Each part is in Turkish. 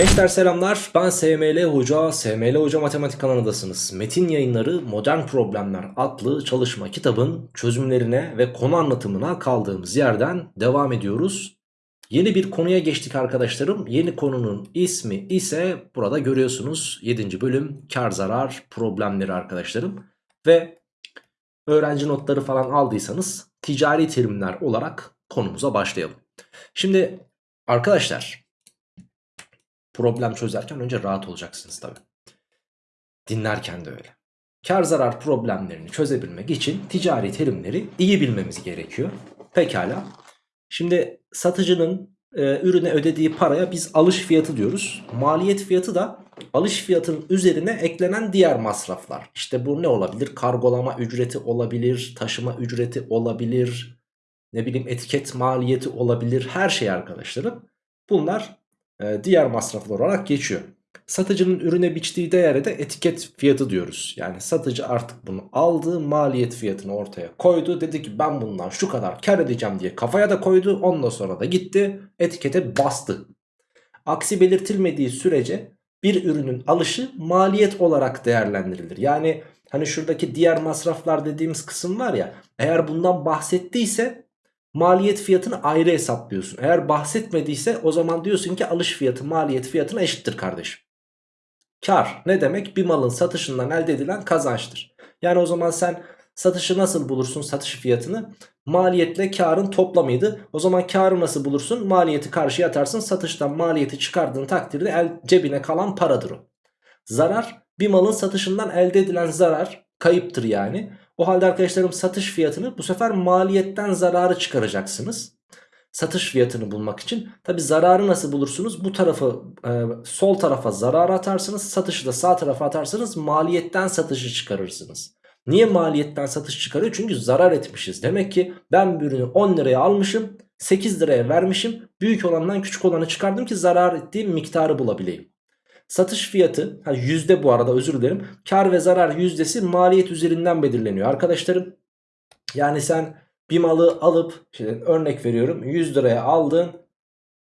Gençler selamlar ben SML Hoca, SML Hoca Matematik kanalındasınız. Metin yayınları Modern Problemler adlı çalışma kitabın çözümlerine ve konu anlatımına kaldığımız yerden devam ediyoruz. Yeni bir konuya geçtik arkadaşlarım. Yeni konunun ismi ise burada görüyorsunuz 7. bölüm kar zarar problemleri arkadaşlarım. Ve öğrenci notları falan aldıysanız ticari terimler olarak konumuza başlayalım. Şimdi arkadaşlar problem çözerken önce rahat olacaksınız tabi. Dinlerken de öyle. Kar zarar problemlerini çözebilmek için ticari terimleri iyi bilmemiz gerekiyor. Pekala. Şimdi satıcının e, ürüne ödediği paraya biz alış fiyatı diyoruz. Maliyet fiyatı da alış fiyatının üzerine eklenen diğer masraflar. İşte bu ne olabilir? Kargolama ücreti olabilir, taşıma ücreti olabilir, ne bileyim etiket maliyeti olabilir. Her şey arkadaşlarım. Bunlar e, diğer masraflar olarak geçiyor. Satıcının ürüne biçtiği değere de etiket fiyatı diyoruz. Yani satıcı artık bunu aldı maliyet fiyatını ortaya koydu. Dedi ki ben bundan şu kadar kar edeceğim diye kafaya da koydu. Ondan sonra da gitti etikete bastı. Aksi belirtilmediği sürece bir ürünün alışı maliyet olarak değerlendirilir. Yani hani şuradaki diğer masraflar dediğimiz kısım var ya eğer bundan bahsettiyse maliyet fiyatını ayrı hesaplıyorsun. Eğer bahsetmediyse o zaman diyorsun ki alış fiyatı maliyet fiyatına eşittir kardeşim. Kar ne demek? Bir malın satışından elde edilen kazançtır. Yani o zaman sen satışı nasıl bulursun satış fiyatını? Maliyetle karın toplamıydı. O zaman karı nasıl bulursun? Maliyeti karşıya atarsın. Satıştan maliyeti çıkardığın takdirde el, cebine kalan paradır o. Zarar bir malın satışından elde edilen zarar kayıptır yani. O halde arkadaşlarım satış fiyatını bu sefer maliyetten zararı çıkaracaksınız. Satış fiyatını bulmak için. Tabi zararı nasıl bulursunuz? Bu tarafı e, sol tarafa zararı atarsınız. Satışı da sağ tarafa atarsanız maliyetten satışı çıkarırsınız. Niye maliyetten satış çıkarıyor? Çünkü zarar etmişiz. Demek ki ben bir ürünü 10 liraya almışım. 8 liraya vermişim. Büyük olandan küçük olanı çıkardım ki zarar ettiğim miktarı bulabileyim. Satış fiyatı ha yüzde bu arada özür dilerim. Kar ve zarar yüzdesi maliyet üzerinden belirleniyor. Arkadaşlarım yani sen bir malı alıp işte örnek veriyorum 100 liraya aldın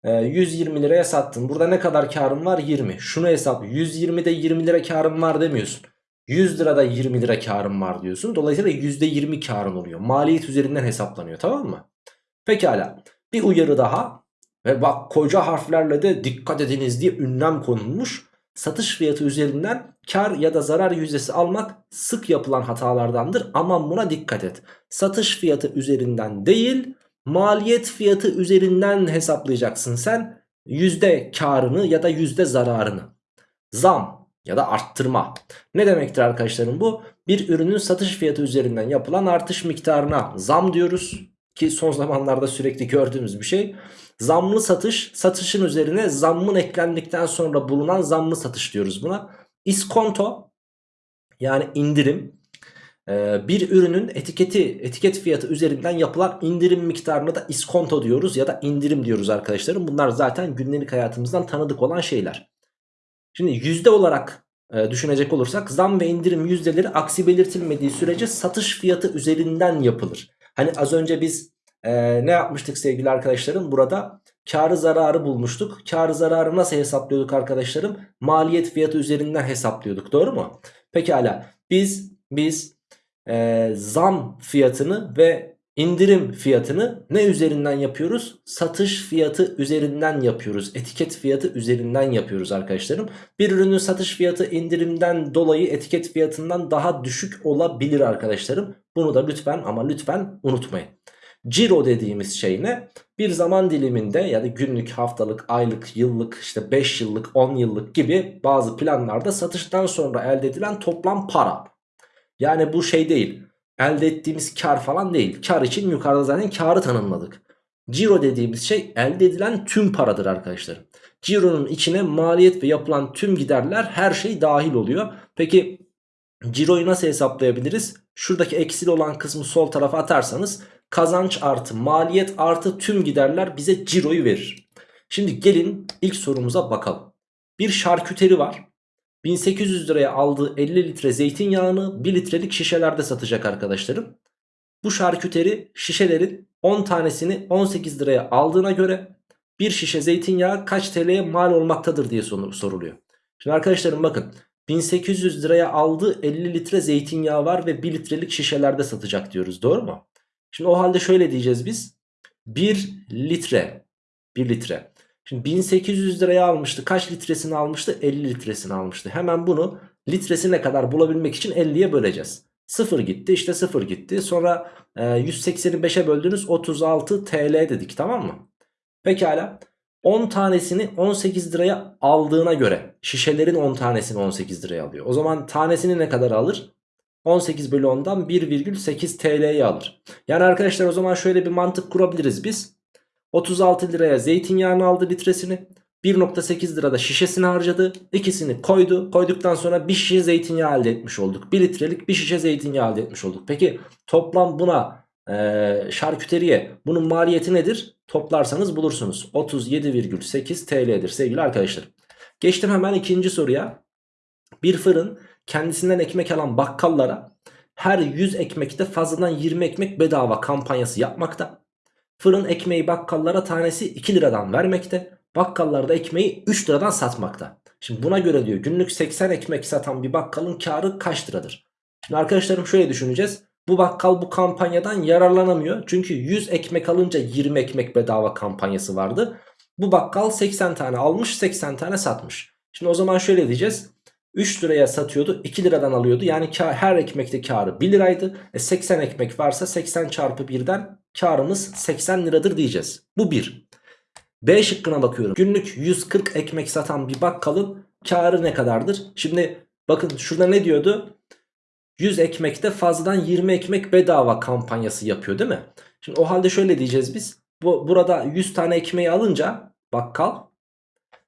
120 liraya sattın. Burada ne kadar karın var? 20. Şunu hesap 120'de 20 lira karın var demiyorsun. 100 lirada 20 lira karın var diyorsun. Dolayısıyla %20 karın oluyor. Maliyet üzerinden hesaplanıyor tamam mı? Pekala. Bir uyarı daha. Ve bak koca harflerle de dikkat ediniz diye ünlem konulmuş satış fiyatı üzerinden kar ya da zarar yüzdesi almak sık yapılan hatalardandır. Aman buna dikkat et. Satış fiyatı üzerinden değil maliyet fiyatı üzerinden hesaplayacaksın sen yüzde karını ya da yüzde zararını. Zam ya da arttırma. Ne demektir arkadaşlarım bu? Bir ürünün satış fiyatı üzerinden yapılan artış miktarına zam diyoruz. Ki son zamanlarda sürekli gördüğümüz bir şey. Zamlı satış satışın üzerine zammın eklendikten sonra bulunan zamlı satış diyoruz buna. İskonto yani indirim ee, bir ürünün etiketi etiket fiyatı üzerinden yapılan indirim miktarına da iskonto diyoruz ya da indirim diyoruz arkadaşlarım. Bunlar zaten günlük hayatımızdan tanıdık olan şeyler. Şimdi yüzde olarak e, düşünecek olursak zam ve indirim yüzdeleri aksi belirtilmediği sürece satış fiyatı üzerinden yapılır. Hani az önce biz ee, ne yapmıştık sevgili arkadaşlarım? Burada karı zararı bulmuştuk. Karı zararı nasıl hesaplıyorduk arkadaşlarım? Maliyet fiyatı üzerinden hesaplıyorduk. Doğru mu? Pekala. Biz biz e, zam fiyatını ve indirim fiyatını ne üzerinden yapıyoruz? Satış fiyatı üzerinden yapıyoruz. Etiket fiyatı üzerinden yapıyoruz arkadaşlarım. Bir ürünün satış fiyatı indirimden dolayı etiket fiyatından daha düşük olabilir arkadaşlarım. Bunu da lütfen ama lütfen unutmayın. Ciro dediğimiz şey ne? Bir zaman diliminde ya da günlük, haftalık, aylık, yıllık, işte 5 yıllık, 10 yıllık gibi bazı planlarda satıştan sonra elde edilen toplam para. Yani bu şey değil. Elde ettiğimiz kar falan değil. Kar için yukarıda zaten karı tanımladık. Ciro dediğimiz şey elde edilen tüm paradır arkadaşlar. Ciro'nun içine maliyet ve yapılan tüm giderler her şey dahil oluyor. Peki Ciro'yu nasıl hesaplayabiliriz? Şuradaki eksili olan kısmı sol tarafa atarsanız kazanç artı maliyet artı tüm giderler bize ciroyu verir. Şimdi gelin ilk sorumuza bakalım. Bir şarküteri var. 1800 liraya aldığı 50 litre zeytinyağını 1 litrelik şişelerde satacak arkadaşlarım. Bu şarküteri şişelerin 10 tanesini 18 liraya aldığına göre bir şişe zeytinyağı kaç TL'ye mal olmaktadır diye soruluyor. Şimdi arkadaşlarım bakın 1800 liraya aldığı 50 litre zeytinyağı var ve 1 litrelik şişelerde satacak diyoruz doğru mu? Şimdi o halde şöyle diyeceğiz biz. 1 litre 1 litre. Şimdi 1800 liraya almıştı. Kaç litresini almıştı? 50 litresini almıştı. Hemen bunu litresine kadar bulabilmek için 50'ye böleceğiz. 0 gitti işte 0 gitti. Sonra e, 180'i 5'e böldünüz 36 TL dedik tamam mı? Pekala. 10 tanesini 18 liraya aldığına göre şişelerin 10 tanesini 18 liraya alıyor. O zaman tanesini ne kadar alır? 18 bölü 10'dan 1,8 TL'yi alır. Yani arkadaşlar o zaman şöyle bir mantık kurabiliriz biz. 36 liraya zeytinyağını aldı litresini. 1.8 lirada şişesini harcadı. İkisini koydu. Koyduktan sonra bir şişe zeytinyağı elde etmiş olduk. 1 litrelik bir şişe zeytinyağı elde etmiş olduk. Peki toplam buna e, şarküteriye bunun maliyeti nedir? Toplarsanız bulursunuz. 37,8 TL'dir sevgili arkadaşlar. Geçtim hemen ikinci soruya. Bir fırın kendisinden ekmek alan bakkallara her 100 ekmekte fazladan 20 ekmek bedava kampanyası yapmakta. Fırın ekmeği bakkallara tanesi 2 liradan vermekte. Bakkallar da ekmeği 3 liradan satmakta. Şimdi buna göre diyor günlük 80 ekmek satan bir bakkalın karı kaç liradır? Şimdi arkadaşlarım şöyle düşüneceğiz. Bu bakkal bu kampanyadan yararlanamıyor. Çünkü 100 ekmek alınca 20 ekmek bedava kampanyası vardı. Bu bakkal 80 tane almış 80 tane satmış. Şimdi o zaman şöyle diyeceğiz. 3 liraya satıyordu 2 liradan alıyordu. Yani her ekmekte karı 1 liraydı. E 80 ekmek varsa 80 çarpı 1'den karımız 80 liradır diyeceğiz. Bu 1. B şıkkına bakıyorum. Günlük 140 ekmek satan bir bakkalın karı ne kadardır? Şimdi bakın şurada ne diyordu? 100 ekmekte fazladan 20 ekmek bedava kampanyası yapıyor değil mi? Şimdi o halde şöyle diyeceğiz biz. Bu, burada 100 tane ekmeği alınca bakkal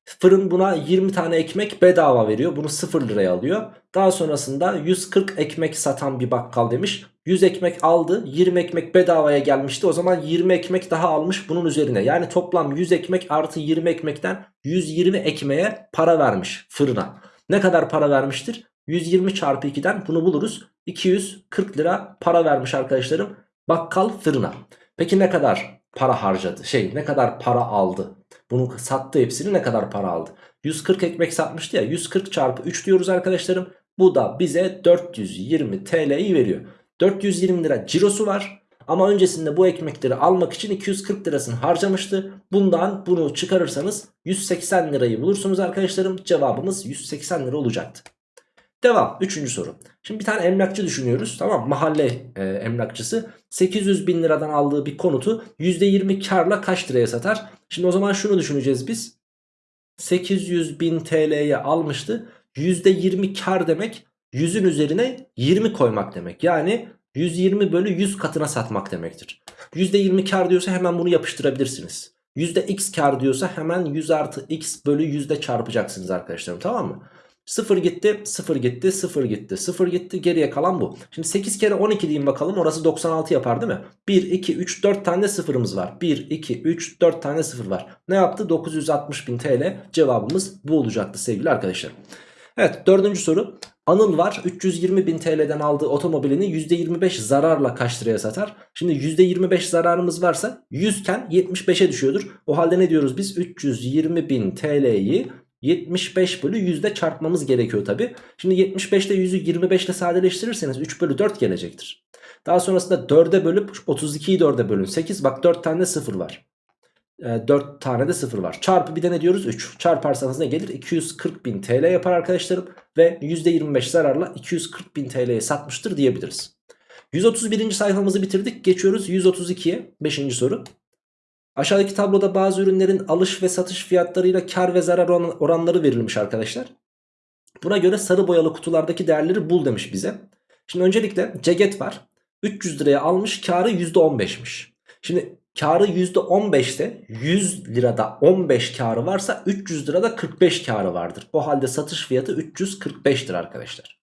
fırın buna 20 tane ekmek bedava veriyor. Bunu 0 liraya alıyor. Daha sonrasında 140 ekmek satan bir bakkal demiş. 100 ekmek aldı 20 ekmek bedavaya gelmişti. O zaman 20 ekmek daha almış bunun üzerine. Yani toplam 100 ekmek artı 20 ekmekten 120 ekmeğe para vermiş fırına. Ne kadar para vermiştir? 120 çarpı 2'den bunu buluruz. 240 lira para vermiş arkadaşlarım bakkal fırına. Peki ne kadar para harcadı? Şey ne kadar para aldı? Bunu sattı hepsini ne kadar para aldı? 140 ekmek satmıştı ya 140 çarpı 3 diyoruz arkadaşlarım. Bu da bize 420 TL'yi veriyor. 420 lira cirosu var. Ama öncesinde bu ekmekleri almak için 240 lirasını harcamıştı. Bundan bunu çıkarırsanız 180 lirayı bulursunuz arkadaşlarım. Cevabımız 180 lira olacaktı. Devam. Üçüncü soru. Şimdi bir tane emlakçı düşünüyoruz. Tamam Mahalle e, emlakçısı 800 bin liradan aldığı bir konutu %20 karla kaç liraya satar? Şimdi o zaman şunu düşüneceğiz biz. 800 bin TL'ye almıştı. %20 kar demek 100'ün üzerine 20 koymak demek. Yani 120 bölü 100 katına satmak demektir. %20 kar diyorsa hemen bunu yapıştırabilirsiniz. %x kar diyorsa hemen 100 artı x bölü yüzde çarpacaksınız arkadaşlarım tamam mı? 0 gitti 0 gitti 0 gitti 0 gitti geriye kalan bu. Şimdi 8 kere 12 diyeyim bakalım orası 96 yapar değil mi? 1 2 3 4 tane sıfırımız var. 1 2 3 4 tane sıfır var. Ne yaptı? 960 bin TL cevabımız bu olacaktı sevgili arkadaşlar. Evet dördüncü soru. Anıl var 320 bin TL'den aldığı otomobilini %25 zararla kaç liraya satar? Şimdi %25 zararımız varsa 100 iken 75'e düşüyordur. O halde ne diyoruz biz? 320 bin TL'yi 75 bölü 100'de çarpmamız gerekiyor tabi. Şimdi 75 ile 100'ü 25 ile sadeleştirirseniz 3 bölü 4 gelecektir. Daha sonrasında 4'e bölüp 32'yi 4'e bölün 8 bak 4 tane de 0 var. E, 4 tane de 0 var. Çarpı bir de ne diyoruz 3. Çarparsanız ne gelir? 240 bin TL yapar arkadaşlarım. Ve %25 zararla 240 bin TL'ye satmıştır diyebiliriz. 131. sayfamızı bitirdik. Geçiyoruz 132'ye 5. soru. Aşağıdaki tabloda bazı ürünlerin alış ve satış fiyatlarıyla kar ve zarar oranları verilmiş arkadaşlar. Buna göre sarı boyalı kutulardaki değerleri bul demiş bize. Şimdi öncelikle ceket var. 300 liraya almış karı %15'miş. Şimdi karı %15 ise 100 lirada 15 karı varsa 300 lirada 45 karı vardır. O halde satış fiyatı 345'tir arkadaşlar.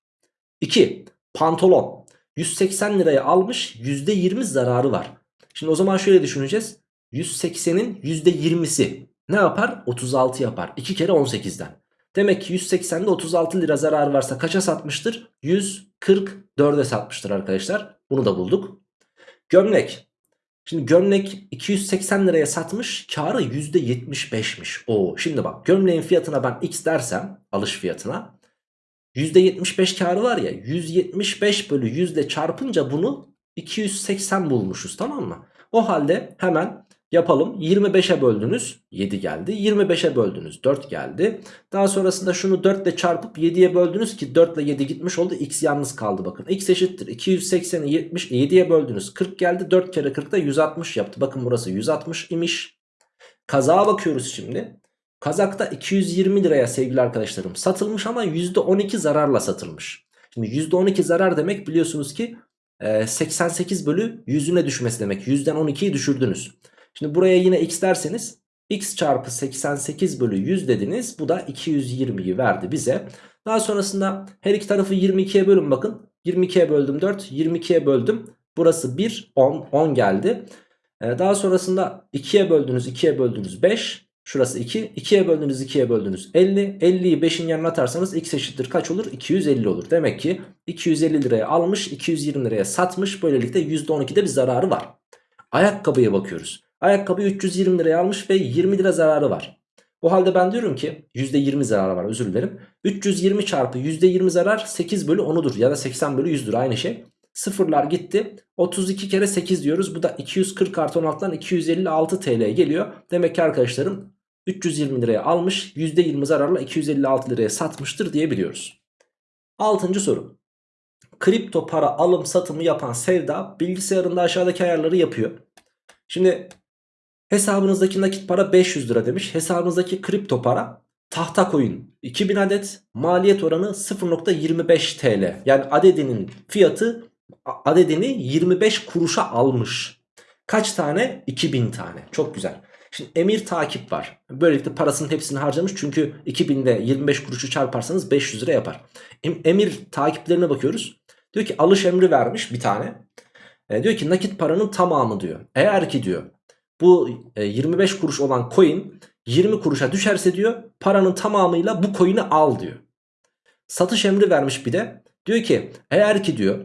2. Pantolon. 180 liraya almış %20 zararı var. Şimdi o zaman şöyle düşüneceğiz. 180'in %20'si ne yapar? 36 yapar. 2 kere 18'den. Demek ki 180'de 36 lira zarar varsa kaça satmıştır? 144'e satmıştır arkadaşlar. Bunu da bulduk. Gömlek. Şimdi gömlek 280 liraya satmış karı %75'miş. Oo, şimdi bak gömleğin fiyatına ben x dersem alış fiyatına %75 karı var ya 175 bölü yüzde çarpınca bunu 280 bulmuşuz tamam mı? O halde hemen yapalım 25'e böldünüz 7 geldi 25'e böldünüz 4 geldi. Daha sonrasında şunu 4 ile çarpıp 7'ye böldünüz ki 4 ile 7 gitmiş oldu x yalnız kaldı bakın. x eşittir 280'i 70 7'ye böldünüz 40 geldi 4 kere 40 da 160 yaptı. Bakın burası 160 imiş. Kazağa bakıyoruz şimdi. Kazakta 220 liraya sevgili arkadaşlarım satılmış ama %12 zararla satılmış. Şimdi %12 zarar demek biliyorsunuz ki 88 bölü 100'üne düşmesi demek. 100'den 12'yi düşürdünüz. Şimdi buraya yine x derseniz x çarpı 88 bölü 100 dediniz. Bu da 220'yi verdi bize. Daha sonrasında her iki tarafı 22'ye bölün bakın. 22'ye böldüm 4, 22'ye böldüm. Burası 1, 10, 10 geldi. Daha sonrasında 2'ye böldünüz, 2'ye böldünüz 5. Şurası 2. 2'ye böldünüz 2'ye böldünüz 50. 50'yi 5'in yanına atarsanız x eşittir kaç olur? 250 olur. Demek ki 250 liraya almış 220 liraya satmış. Böylelikle %12'de bir zararı var. Ayakkabıya bakıyoruz. Ayakkabı 320 liraya almış ve 20 lira zararı var. O halde ben diyorum ki %20 zararı var özür dilerim. 320 çarpı %20 zarar 8 bölü 10'udur ya da 80 bölü 100'dür aynı şey. Sıfırlar gitti. 32 kere 8 diyoruz. Bu da 240 artı 16'dan 256 TL geliyor. Demek ki arkadaşlarım 320 liraya almış %20 zararla 256 liraya satmıştır diyebiliyoruz. 6. soru. Kripto para alım satımı yapan Sevda bilgisayarında aşağıdaki ayarları yapıyor. Şimdi hesabınızdaki nakit para 500 lira demiş. Hesabınızdaki kripto para tahta coin 2000 adet maliyet oranı 0.25 TL. Yani adedinin fiyatı adedini 25 kuruşa almış. Kaç tane? 2000 tane. Çok güzel. Şimdi emir takip var. Böylelikle parasının hepsini harcamış. Çünkü 2000'de 25 kuruşu çarparsanız 500 lira yapar. Emir takiplerine bakıyoruz. Diyor ki alış emri vermiş bir tane. E, diyor ki nakit paranın tamamı diyor. Eğer ki diyor bu e, 25 kuruş olan coin 20 kuruşa düşerse diyor paranın tamamıyla bu coin'i al diyor. Satış emri vermiş bir de. Diyor ki eğer ki diyor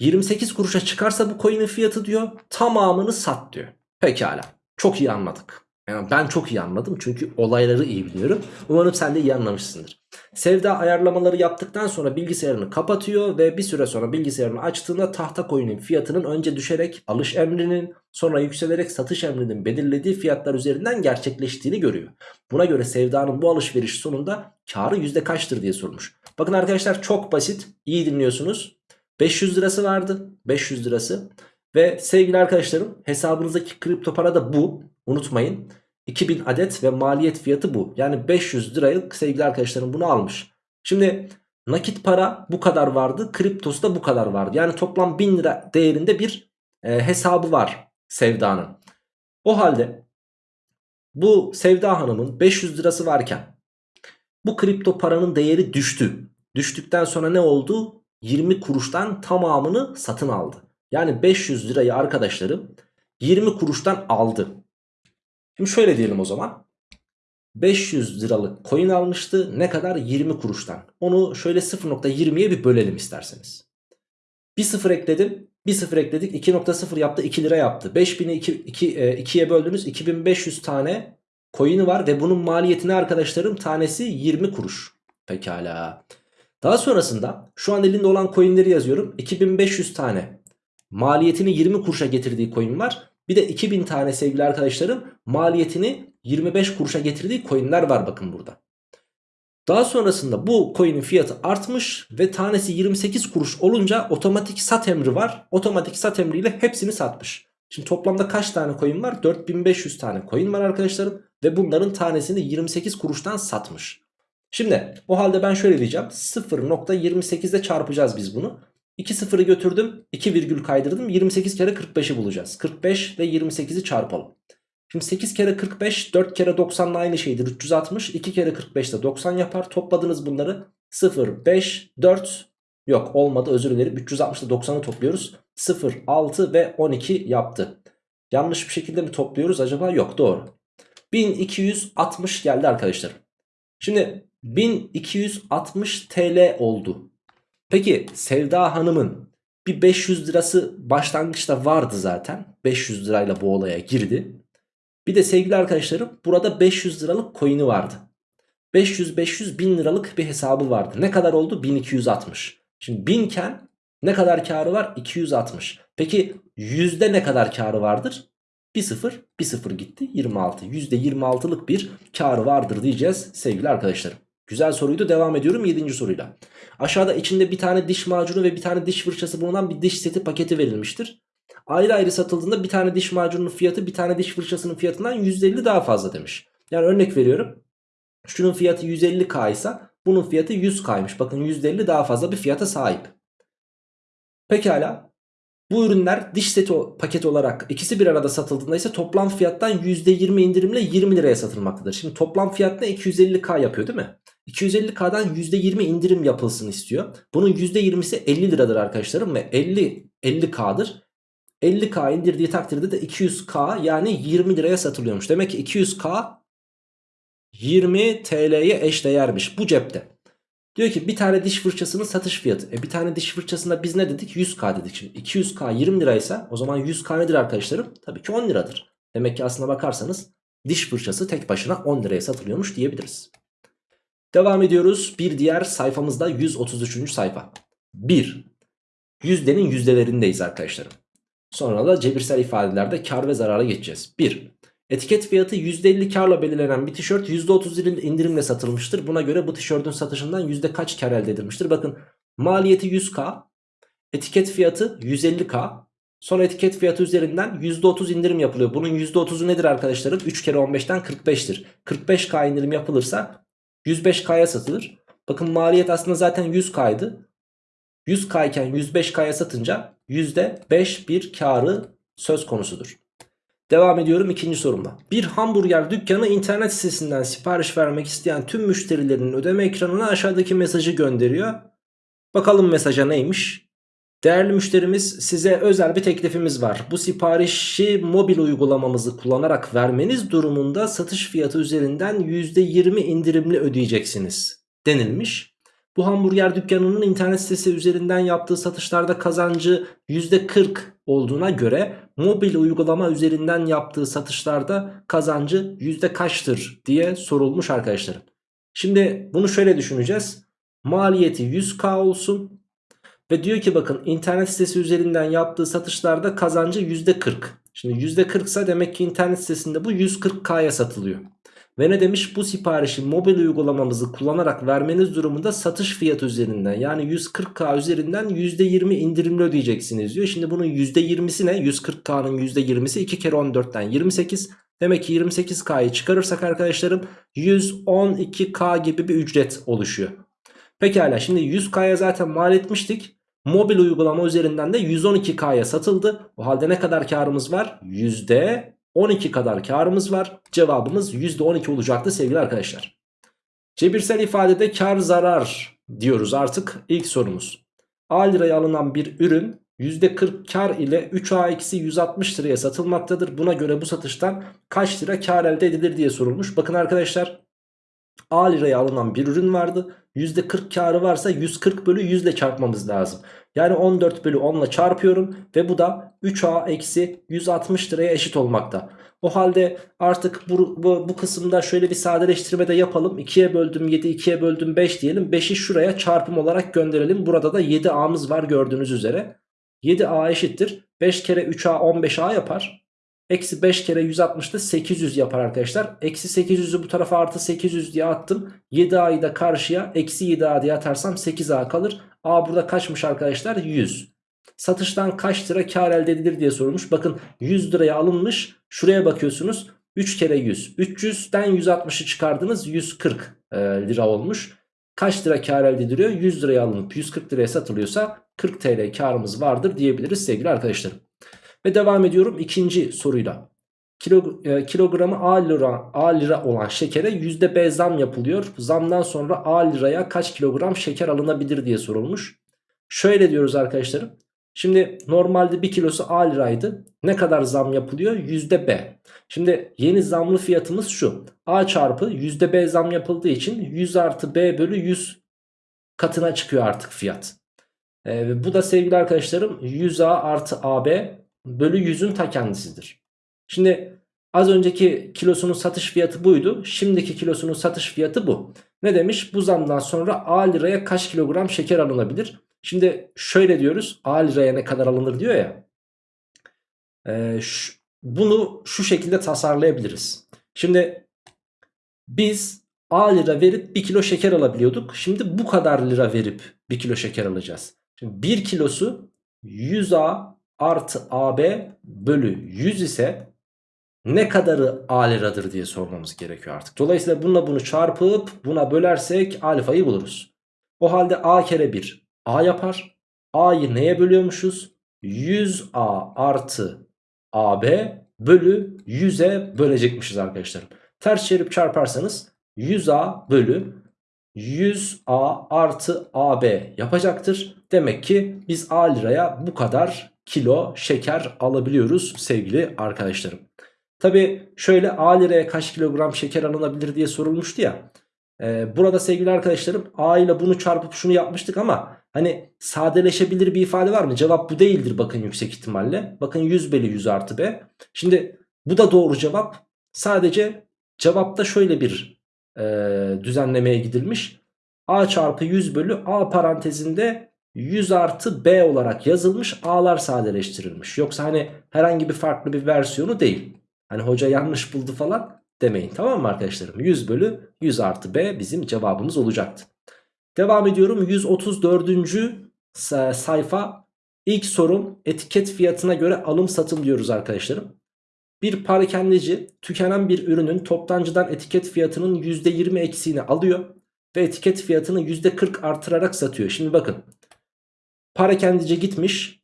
28 kuruşa çıkarsa bu coin'in fiyatı diyor tamamını sat diyor. Pekala. Çok iyi anladık. Yani ben çok iyi anladım çünkü olayları iyi biliyorum. Umarım sen de iyi anlamışsındır. Sevda ayarlamaları yaptıktan sonra bilgisayarını kapatıyor ve bir süre sonra bilgisayarını açtığında tahta coin'in fiyatının önce düşerek alış emrinin sonra yükselerek satış emrinin belirlediği fiyatlar üzerinden gerçekleştiğini görüyor. Buna göre Sevda'nın bu alışveriş sonunda karı yüzde kaçtır diye sormuş. Bakın arkadaşlar çok basit iyi dinliyorsunuz. 500 lirası vardı 500 lirası ve sevgili arkadaşlarım hesabınızdaki kripto para da bu. Unutmayın. 2000 adet ve maliyet fiyatı bu. Yani 500 lirayı sevgili arkadaşlarım bunu almış. Şimdi nakit para bu kadar vardı. Kriptosu da bu kadar vardı. Yani toplam 1000 lira değerinde bir e, hesabı var Sevda'nın. O halde bu Sevda Hanım'ın 500 lirası varken bu kripto paranın değeri düştü. Düştükten sonra ne oldu? 20 kuruştan tamamını satın aldı. Yani 500 lirayı arkadaşlarım 20 kuruştan aldı. Şimdi şöyle diyelim o zaman. 500 liralık coin almıştı. Ne kadar? 20 kuruştan. Onu şöyle 0.20'ye bir bölelim isterseniz. Bir sıfır ekledim. Bir sıfır ekledik. 2.0 yaptı. 2 lira yaptı. 5000'i 2, 2, 2'ye böldünüz. 2500 tane coin'i var. Ve bunun maliyetini arkadaşlarım tanesi 20 kuruş. Pekala. Daha sonrasında şu an elinde olan coin'leri yazıyorum. 2500 tane maliyetini 20 kuruşa getirdiği coin var. Bir de 2000 tane sevgili arkadaşlarım maliyetini 25 kuruşa getirdiği coinler var bakın burada. Daha sonrasında bu coin'in fiyatı artmış ve tanesi 28 kuruş olunca otomatik sat emri var. Otomatik sat emriyle hepsini satmış. Şimdi toplamda kaç tane coin var? 4500 tane coin var arkadaşlarım. Ve bunların tanesini 28 kuruştan satmış. Şimdi o halde ben şöyle diyeceğim. 0.28'de çarpacağız biz bunu. 2 sıfırı götürdüm. 2 virgül kaydırdım. 28 kere 45'i bulacağız. 45 ile 28'i çarpalım. Şimdi 8 kere 45 4 kere 90 ile aynı şeydir. 360 2 kere 45 de 90 yapar. Topladınız bunları. 0, 5, 4 yok olmadı özür dilerim. 360 ile 90'ı topluyoruz. 0, 6 ve 12 yaptı. Yanlış bir şekilde mi topluyoruz acaba? Yok doğru. 1260 geldi arkadaşlar. Şimdi 1260 TL oldu. Peki Sevda Hanım'ın Bir 500 lirası başlangıçta vardı zaten. 500 lirayla bu olaya girdi. Bir de sevgili arkadaşlarım burada 500 liralık coin'i vardı. 500-500 bin liralık bir hesabı vardı. Ne kadar oldu? 1260. Şimdi 1000 iken ne kadar karı var? 260. Peki yüzde ne kadar karı vardır? 1 0 1 0 gitti 26 %26'lık bir karı vardır diyeceğiz sevgili arkadaşlarım. Güzel soruydu devam ediyorum 7. soruyla. Aşağıda içinde bir tane diş macunu ve bir tane diş fırçası bulunan bir diş seti paketi verilmiştir. Ayrı ayrı satıldığında bir tane diş macununun fiyatı bir tane diş fırçasının fiyatından %50 daha fazla demiş. Yani örnek veriyorum. Şunun fiyatı 150k ise bunun fiyatı 100k'ymış. Bakın %50 daha fazla bir fiyata sahip. Pekala. Bu ürünler diş seti paketi olarak ikisi bir arada satıldığında ise toplam fiyattan %20 indirimle 20 liraya satılmaktadır. Şimdi toplam fiyat ne? 250k yapıyor değil mi? 250k'dan %20 indirim yapılsın istiyor. Bunun %20'si 50 liradır arkadaşlarım ve 50 50k'dır. 50k indirdiği takdirde de 200k yani 20 liraya satılıyormuş. Demek ki 200k 20 TL'ye eşdeğermiş bu cepte. Diyor ki bir tane diş fırçasının satış fiyatı. E bir tane diş fırçasında biz ne dedik? 100k dedik. Şimdi 200k 20 liraysa o zaman 100k nedir arkadaşlarım? Tabii ki 10 liradır. Demek ki aslına bakarsanız diş fırçası tek başına 10 liraya satılıyormuş diyebiliriz. Devam ediyoruz. Bir diğer sayfamızda 133. sayfa. 1. Yüzdenin yüzdelerindeyiz arkadaşlarım. Sonra da cebirsel ifadelerde kar ve zarara geçeceğiz. 1. Etiket fiyatı %50 karla belirlenen bir tişört %30 indirimle satılmıştır. Buna göre bu tişörtün satışından yüzde kaç kar elde edilmiştir? Bakın maliyeti 100k, etiket fiyatı 150k. Sonra etiket fiyatı üzerinden %30 indirim yapılıyor. Bunun %30'u nedir arkadaşlarım? 3 kere 15'ten 45'tir. 45k indirim yapılırsa 105k'ya satılır. Bakın maliyet aslında zaten 100k'ydı. 100k iken 105k'ya satınca %5 bir karı söz konusudur. Devam ediyorum ikinci sorumla. Bir hamburger dükkanı internet sitesinden sipariş vermek isteyen tüm müşterilerin ödeme ekranına aşağıdaki mesajı gönderiyor. Bakalım mesaja neymiş? Değerli müşterimiz size özel bir teklifimiz var. Bu siparişi mobil uygulamamızı kullanarak vermeniz durumunda satış fiyatı üzerinden %20 indirimli ödeyeceksiniz denilmiş. Bu hamburger dükkanının internet sitesi üzerinden yaptığı satışlarda kazancı %40 olduğuna göre mobil uygulama üzerinden yaptığı satışlarda kazancı yüzde kaçtır diye sorulmuş arkadaşlarım. Şimdi bunu şöyle düşüneceğiz. Maliyeti 100k olsun ve diyor ki bakın internet sitesi üzerinden yaptığı satışlarda kazancı %40. Şimdi %40 ise demek ki internet sitesinde bu 140k'ya satılıyor. Ve ne demiş bu siparişi mobil uygulamamızı kullanarak vermeniz durumunda satış fiyatı üzerinden yani 140k üzerinden %20 indirimli ödeyeceksiniz diyor. Şimdi bunun %20'si ne? 140k'nın %20'si 2 kere 14'ten 28. Demek ki 28k'yı çıkarırsak arkadaşlarım 112k gibi bir ücret oluşuyor. Pekala şimdi 100k'ya zaten mal etmiştik. Mobil uygulama üzerinden de 112k'ya satıldı. O halde ne kadar karımız var? Yüzde 12 kadar karımız var. Cevabımız %12 olacaktı sevgili arkadaşlar. Cebirsel ifadede kar zarar diyoruz artık ilk sorumuz. A liraya alınan bir ürün %40 kar ile 3A eksi 160 liraya satılmaktadır. Buna göre bu satıştan kaç lira kar elde edilir diye sorulmuş. Bakın arkadaşlar A liraya alınan bir ürün vardı. %40 karı varsa 140 bölü 100 ile çarpmamız lazım. Yani 14 bölü 10 ile çarpıyorum ve bu da 3A eksi 160 liraya eşit olmakta. O halde artık bu, bu, bu kısımda şöyle bir sadeleştirme de yapalım. 2'ye böldüm 7, 2'ye böldüm 5 diyelim. 5'i şuraya çarpım olarak gönderelim. Burada da 7A'mız var gördüğünüz üzere. 7A eşittir. 5 kere 3A 15A yapar. Eksi 5 kere 160 da 800 yapar arkadaşlar. Eksi 800'ü bu tarafa artı 800 diye attım. 7A'yı da karşıya eksi 7A diye atarsam 8A kalır. A burada kaçmış arkadaşlar? 100. Satıştan kaç lira kar elde edilir diye sorulmuş. Bakın 100 liraya alınmış. Şuraya bakıyorsunuz. 3 kere 100. 300'den 160'ı çıkardınız. 140 e, lira olmuş. Kaç lira kar elde ediliyor? 100 liraya alınıp 140 liraya satılıyorsa 40 TL karımız vardır diyebiliriz sevgili arkadaşlarım. Ve devam ediyorum ikinci soruyla. Kilo, e, kilogramı A lira, A lira olan şekere yüzde B zam yapılıyor. Zamdan sonra A liraya kaç kilogram şeker alınabilir diye sorulmuş. Şöyle diyoruz arkadaşlarım. Şimdi normalde 1 kilosu A liraydı. Ne kadar zam yapılıyor? B. Şimdi yeni zamlı fiyatımız şu. A çarpı B zam yapıldığı için 100 artı B bölü 100 katına çıkıyor artık fiyat. Ee, bu da sevgili arkadaşlarım 100A artı AB bölü 100'ün ta kendisidir. Şimdi az önceki kilosunun satış fiyatı buydu. Şimdiki kilosunun satış fiyatı bu. Ne demiş? Bu zamdan sonra A liraya kaç kilogram şeker alınabilir? Şimdi şöyle diyoruz. A liraya ne kadar alınır diyor ya. Şu, bunu şu şekilde tasarlayabiliriz. Şimdi biz A lira verip 1 kilo şeker alabiliyorduk. Şimdi bu kadar lira verip 1 kilo şeker alacağız. Şimdi 1 kilosu 100A artı AB bölü 100 ise ne kadarı A liradır diye sormamız gerekiyor artık. Dolayısıyla bununla bunu çarpıp buna bölersek alfayı buluruz. O halde A kere 1 A yapar. A'yı neye bölüyormuşuz? 100A artı AB bölü 100'e bölecekmişiz arkadaşlarım. Ters çevirip çarparsanız 100A bölü 100A artı AB yapacaktır. Demek ki biz A liraya bu kadar kilo şeker alabiliyoruz sevgili arkadaşlarım. Tabi şöyle A liraya kaç kilogram şeker alınabilir diye sorulmuştu ya. Ee, burada sevgili arkadaşlarım A ile bunu çarpıp şunu yapmıştık ama hani sadeleşebilir bir ifade var mı? Cevap bu değildir bakın yüksek ihtimalle. Bakın 100 bölü 100 artı B. Şimdi bu da doğru cevap. Sadece cevapta şöyle bir e, düzenlemeye gidilmiş. A çarpı 100 bölü A parantezinde 100 artı B olarak yazılmış A'lar sadeleştirilmiş. Yoksa hani herhangi bir farklı bir versiyonu değil. Hani hoca yanlış buldu falan demeyin tamam mı arkadaşlarım? 100 bölü 100 artı B bizim cevabımız olacaktı. Devam ediyorum 134. sayfa İlk sorum etiket fiyatına göre alım satım diyoruz arkadaşlarım. Bir parakendeci tükenen bir ürünün toptancıdan etiket fiyatının %20 eksiğini alıyor ve etiket fiyatını %40 artırarak satıyor. Şimdi bakın parakendeci gitmiş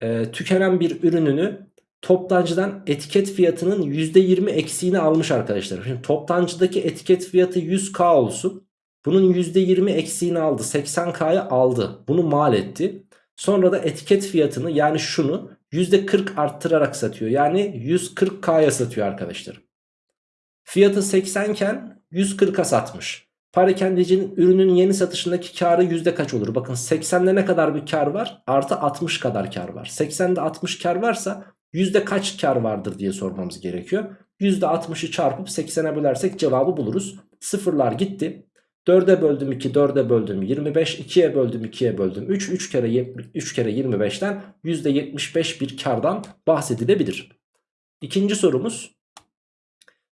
e, tükenen bir ürününü toptancıdan etiket fiyatının %20 eksiğini almış arkadaşlar. Şimdi toptancıdaki etiket fiyatı 100k olsun. Bunun %20 eksiğini aldı 80k'ya aldı bunu mal etti. Sonra da etiket fiyatını yani şunu %40 arttırarak satıyor. Yani 140K'ya satıyor arkadaşlar. Fiyatı 80 iken 140'a satmış. Parakendecinin ürünün yeni satışındaki karı yüzde kaç olur? Bakın 80'de ne kadar bir kar var? Artı 60 kadar kar var. 80'de 60 kar varsa yüzde kaç kar vardır diye sormamız gerekiyor. %60'ı çarpıp 80'e bölersek cevabı buluruz. Sıfırlar gitti. 4'e böldüm 2, 4'e böldüm 25, 2'ye böldüm 2'ye böldüm 3, 3 kere, 3 kere 25'ten %75 bir kardan bahsedilebilir. İkinci sorumuz.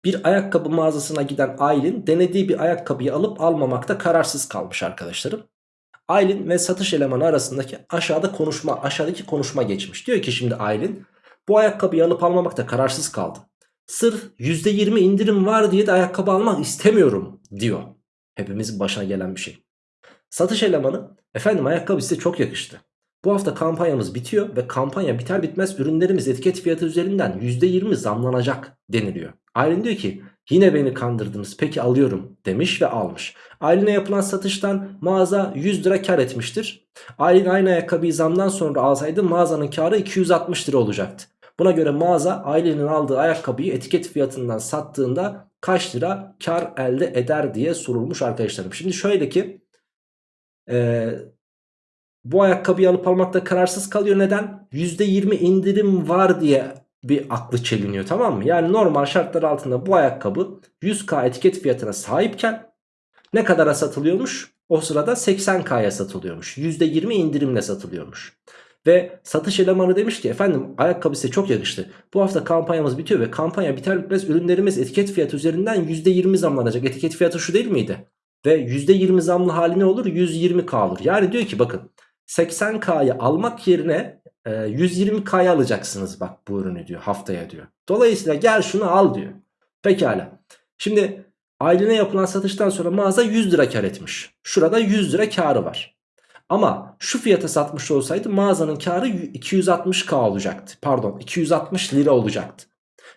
Bir ayakkabı mağazasına giden Aylin denediği bir ayakkabıyı alıp almamakta kararsız kalmış arkadaşlarım. Aylin ve satış elemanı arasındaki aşağıda konuşma, aşağıdaki konuşma geçmiş. Diyor ki şimdi Aylin bu ayakkabıyı alıp almamakta kararsız kaldım. Sırf %20 indirim var diye de ayakkabı almak istemiyorum diyor. Hepimizin başına gelen bir şey. Satış elemanı efendim ayakkabı size çok yakıştı. Bu hafta kampanyamız bitiyor ve kampanya biter bitmez ürünlerimiz etiket fiyatı üzerinden %20 zamlanacak deniliyor. Aylin diyor ki yine beni kandırdınız peki alıyorum demiş ve almış. Aylin'e yapılan satıştan mağaza 100 lira kar etmiştir. Aylin aynı ayakkabıyı zamdan sonra alsaydı mağazanın karı 260 lira olacaktı. Buna göre mağaza Aylin'in aldığı ayakkabıyı etiket fiyatından sattığında kaç lira kar elde eder diye sorulmuş arkadaşlarım. Şimdi şöyle ki e, bu ayakkabıyı alıp almakta kararsız kalıyor. Neden? %20 indirim var diye bir aklı çeliniyor tamam mı? Yani normal şartlar altında bu ayakkabı 100k etiket fiyatına sahipken ne kadara satılıyormuş? O sırada 80k'ya satılıyormuş. %20 indirimle satılıyormuş. Ve satış elemanı demiş ki efendim ayakkabı size çok yakıştı. Bu hafta kampanyamız bitiyor ve kampanya biter bitmez ürünlerimiz etiket fiyatı üzerinden %20 zamlanacak. Etiket fiyatı şu değil miydi? Ve %20 zamlı hali ne olur? 120k olur. Yani diyor ki bakın 80k'yı almak yerine 120k'ya e, alacaksınız bak bu ürünü diyor haftaya diyor. Dolayısıyla gel şunu al diyor. Pekala. Şimdi ailene yapılan satıştan sonra mağaza 100 lira kar etmiş. Şurada 100 lira karı var. Ama şu fiyata satmış olsaydı mağazanın karı 260k olacaktı. Pardon 260 lira olacaktı.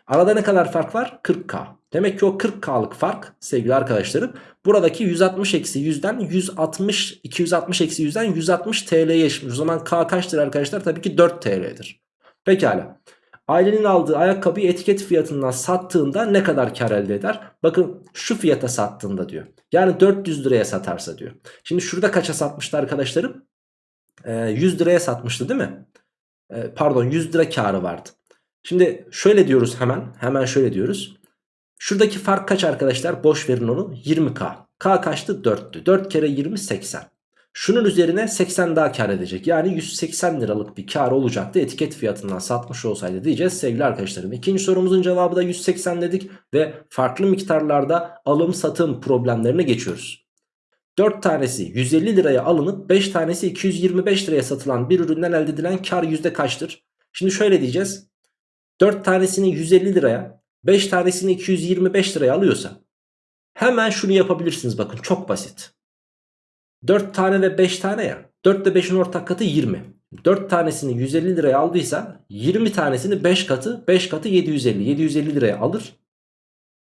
Arada ne kadar fark var? 40k. Demek ki o 40k'lık fark sevgili arkadaşlarım buradaki 160 eksi 100'den 160 260 eksi 100'den 160 TL'ye eşitmiş. O zaman k kaçtır arkadaşlar? Tabii ki 4 TL'dir. Pekala. Ailenin aldığı ayakkabıyı etiket fiyatından sattığında ne kadar kar elde eder? Bakın şu fiyata sattığında diyor. Yani 400 liraya satarsa diyor. Şimdi şurada kaça satmıştı arkadaşlarım? e, 100 liraya satmıştı değil mi? E, pardon 100 lira karı vardı. Şimdi şöyle diyoruz hemen. Hemen şöyle diyoruz. Şuradaki fark kaç arkadaşlar? Boş verin onu. 20k. K kaçtı? 4'tü. 4 kere 20 80. Şunun üzerine 80 daha kar edecek. Yani 180 liralık bir kar olacaktı. Etiket fiyatından satmış olsaydı diyeceğiz sevgili arkadaşlarım. İkinci sorumuzun cevabı da 180 dedik. Ve farklı miktarlarda alım satım problemlerine geçiyoruz. 4 tanesi 150 liraya alınıp 5 tanesi 225 liraya satılan bir üründen elde edilen kar yüzde kaçtır? Şimdi şöyle diyeceğiz. 4 tanesini 150 liraya 5 tanesini 225 liraya alıyorsa hemen şunu yapabilirsiniz bakın çok basit. 4 tane ve 5 tane ya 4 ile 5'in ortak katı 20. 4 tanesini 150 liraya aldıysa 20 tanesini 5 katı 5 katı 750 750 liraya alır.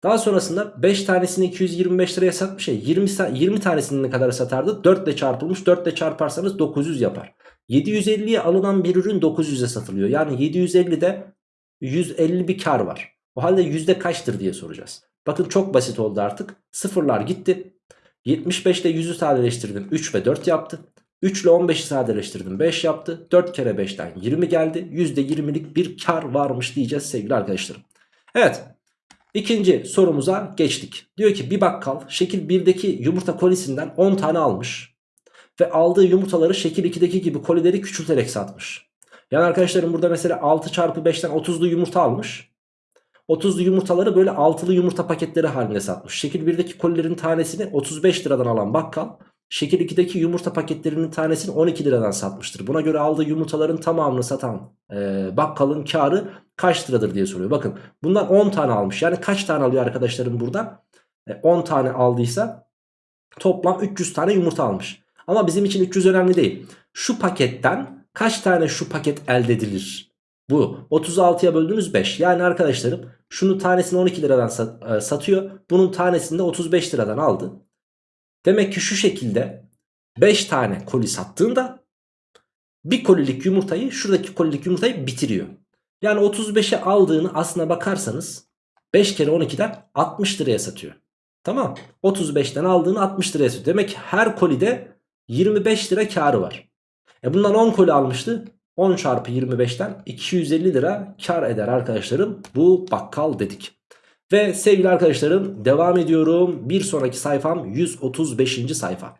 Daha sonrasında 5 tanesini 225 liraya satmış ya 20, 20 tanesini ne kadar satardı? 4 ile çarpılmış 4 ile çarparsanız 900 yapar. 750'ye alınan bir ürün 900'e satılıyor. Yani 750'de 150 bir kar var. O halde yüzde kaçtır diye soracağız. Bakın çok basit oldu artık. Sıfırlar gitti. 75 ile 100'ü sadeleştirdim. 3 ve 4 yaptı. 3 ile 15'i sadeleştirdim. 5 yaptı. 4 kere 5'ten 20 geldi. %20'lik bir kar varmış diyeceğiz sevgili arkadaşlarım. Evet. İkinci sorumuza geçtik. Diyor ki bir bakkal şekil 1'deki yumurta kolisinden 10 tane almış. Ve aldığı yumurtaları şekil 2'deki gibi kolileri küçülterek satmış. Yani arkadaşlarım burada mesela 6 çarpı 5'ten 30'lu yumurta almış. 30'lu yumurtaları böyle altılı yumurta paketleri halinde satmış. Şekil 1'deki kolilerin tanesini 35 liradan alan bakkal şekil 2'deki yumurta paketlerinin tanesini 12 liradan satmıştır. Buna göre aldığı yumurtaların tamamını satan e, bakkalın karı kaç liradır diye soruyor. Bakın bundan 10 tane almış. Yani kaç tane alıyor arkadaşlarım burada? E, 10 tane aldıysa toplam 300 tane yumurta almış. Ama bizim için 300 önemli değil. Şu paketten kaç tane şu paket elde edilir? Bu 36'ya böldüğünüz 5. Yani arkadaşlarım şunu tanesini 12 liradan sat, e, satıyor. Bunun tanesini de 35 liradan aldı. Demek ki şu şekilde 5 tane koli sattığında bir kolilik yumurtayı şuradaki kolilik yumurtayı bitiriyor. Yani 35'e aldığını aslına bakarsanız 5 kere 12'den 60 liraya satıyor. Tamam 35'ten aldığını 60 liraya satıyor. Demek ki her kolide 25 lira karı var. E bundan 10 koli almıştı. 10 çarpı 25'ten 250 lira kar eder arkadaşlarım. Bu bakkal dedik. Ve sevgili arkadaşlarım devam ediyorum. Bir sonraki sayfam 135. sayfa.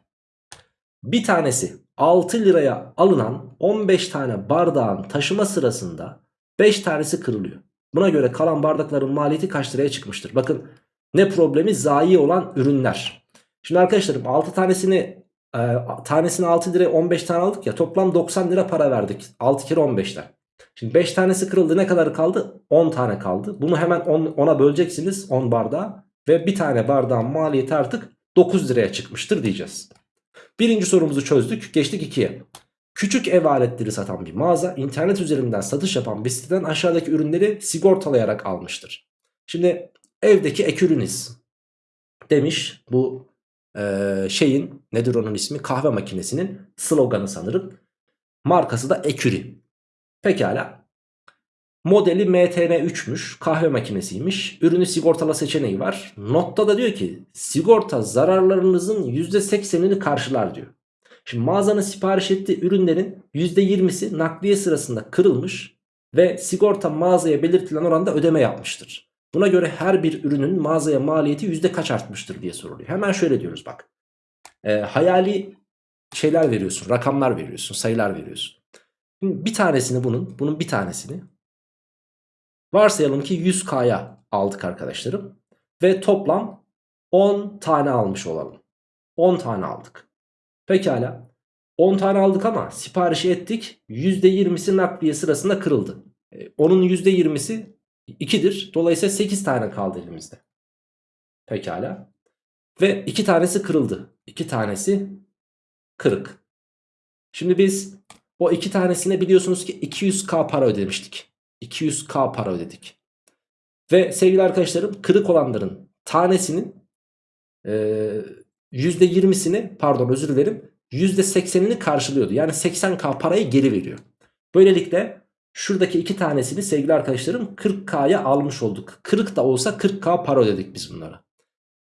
Bir tanesi 6 liraya alınan 15 tane bardağın taşıma sırasında 5 tanesi kırılıyor. Buna göre kalan bardakların maliyeti kaç liraya çıkmıştır? Bakın ne problemi zayi olan ürünler. Şimdi arkadaşlarım 6 tanesini e, tanesini 6 liraya 15 tane aldık ya toplam 90 lira para verdik 6 kere 15'ten. Şimdi 5 tanesi kırıldı ne kadar kaldı? 10 tane kaldı. Bunu hemen 10, 10'a böleceksiniz 10 bardağı ve bir tane bardağın maliyeti artık 9 liraya çıkmıştır diyeceğiz. Birinci sorumuzu çözdük geçtik 2'ye. Küçük ev aletleri satan bir mağaza internet üzerinden satış yapan bir siteden aşağıdaki ürünleri sigortalayarak almıştır. Şimdi evdeki ek ürünüz demiş bu e, şeyin nedir onun ismi kahve makinesinin sloganı sanırım. Markası da Eküri. Pekala. Modeli MTN3'müş. Kahve makinesiymiş. Ürünü sigortala seçeneği var. Notta da diyor ki sigorta zararlarınızın %80'ini karşılar diyor. Şimdi mağazanın sipariş ettiği ürünlerin %20'si nakliye sırasında kırılmış ve sigorta mağazaya belirtilen oranda ödeme yapmıştır. Buna göre her bir ürünün mağazaya maliyeti yüzde kaç artmıştır diye soruluyor. Hemen şöyle diyoruz bak. E, hayali şeyler veriyorsun, rakamlar veriyorsun, sayılar veriyorsun. Bir tanesini bunun, bunun bir tanesini varsayalım ki 100K'ya aldık arkadaşlarım. Ve toplam 10 tane almış olalım. 10 tane aldık. Pekala. 10 tane aldık ama siparişi ettik. %20'si nakliye sırasında kırıldı. E, onun %20'si 2'dir. Dolayısıyla 8 tane kaldı elimizde. Pekala. Ve 2 tanesi kırıldı. 2 tanesi kırık. Şimdi biz o 2 tanesine biliyorsunuz ki 200k para ödemiştik. 200k para ödedik. Ve sevgili arkadaşlarım kırık olanların tanesinin e, %20'sini pardon özür dilerim %80'ini karşılıyordu. Yani 80k parayı geri veriyor. Böylelikle Şuradaki iki tanesini sevgili arkadaşlarım 40K'ya almış olduk. Kırık da olsa 40K para ödedik biz bunlara.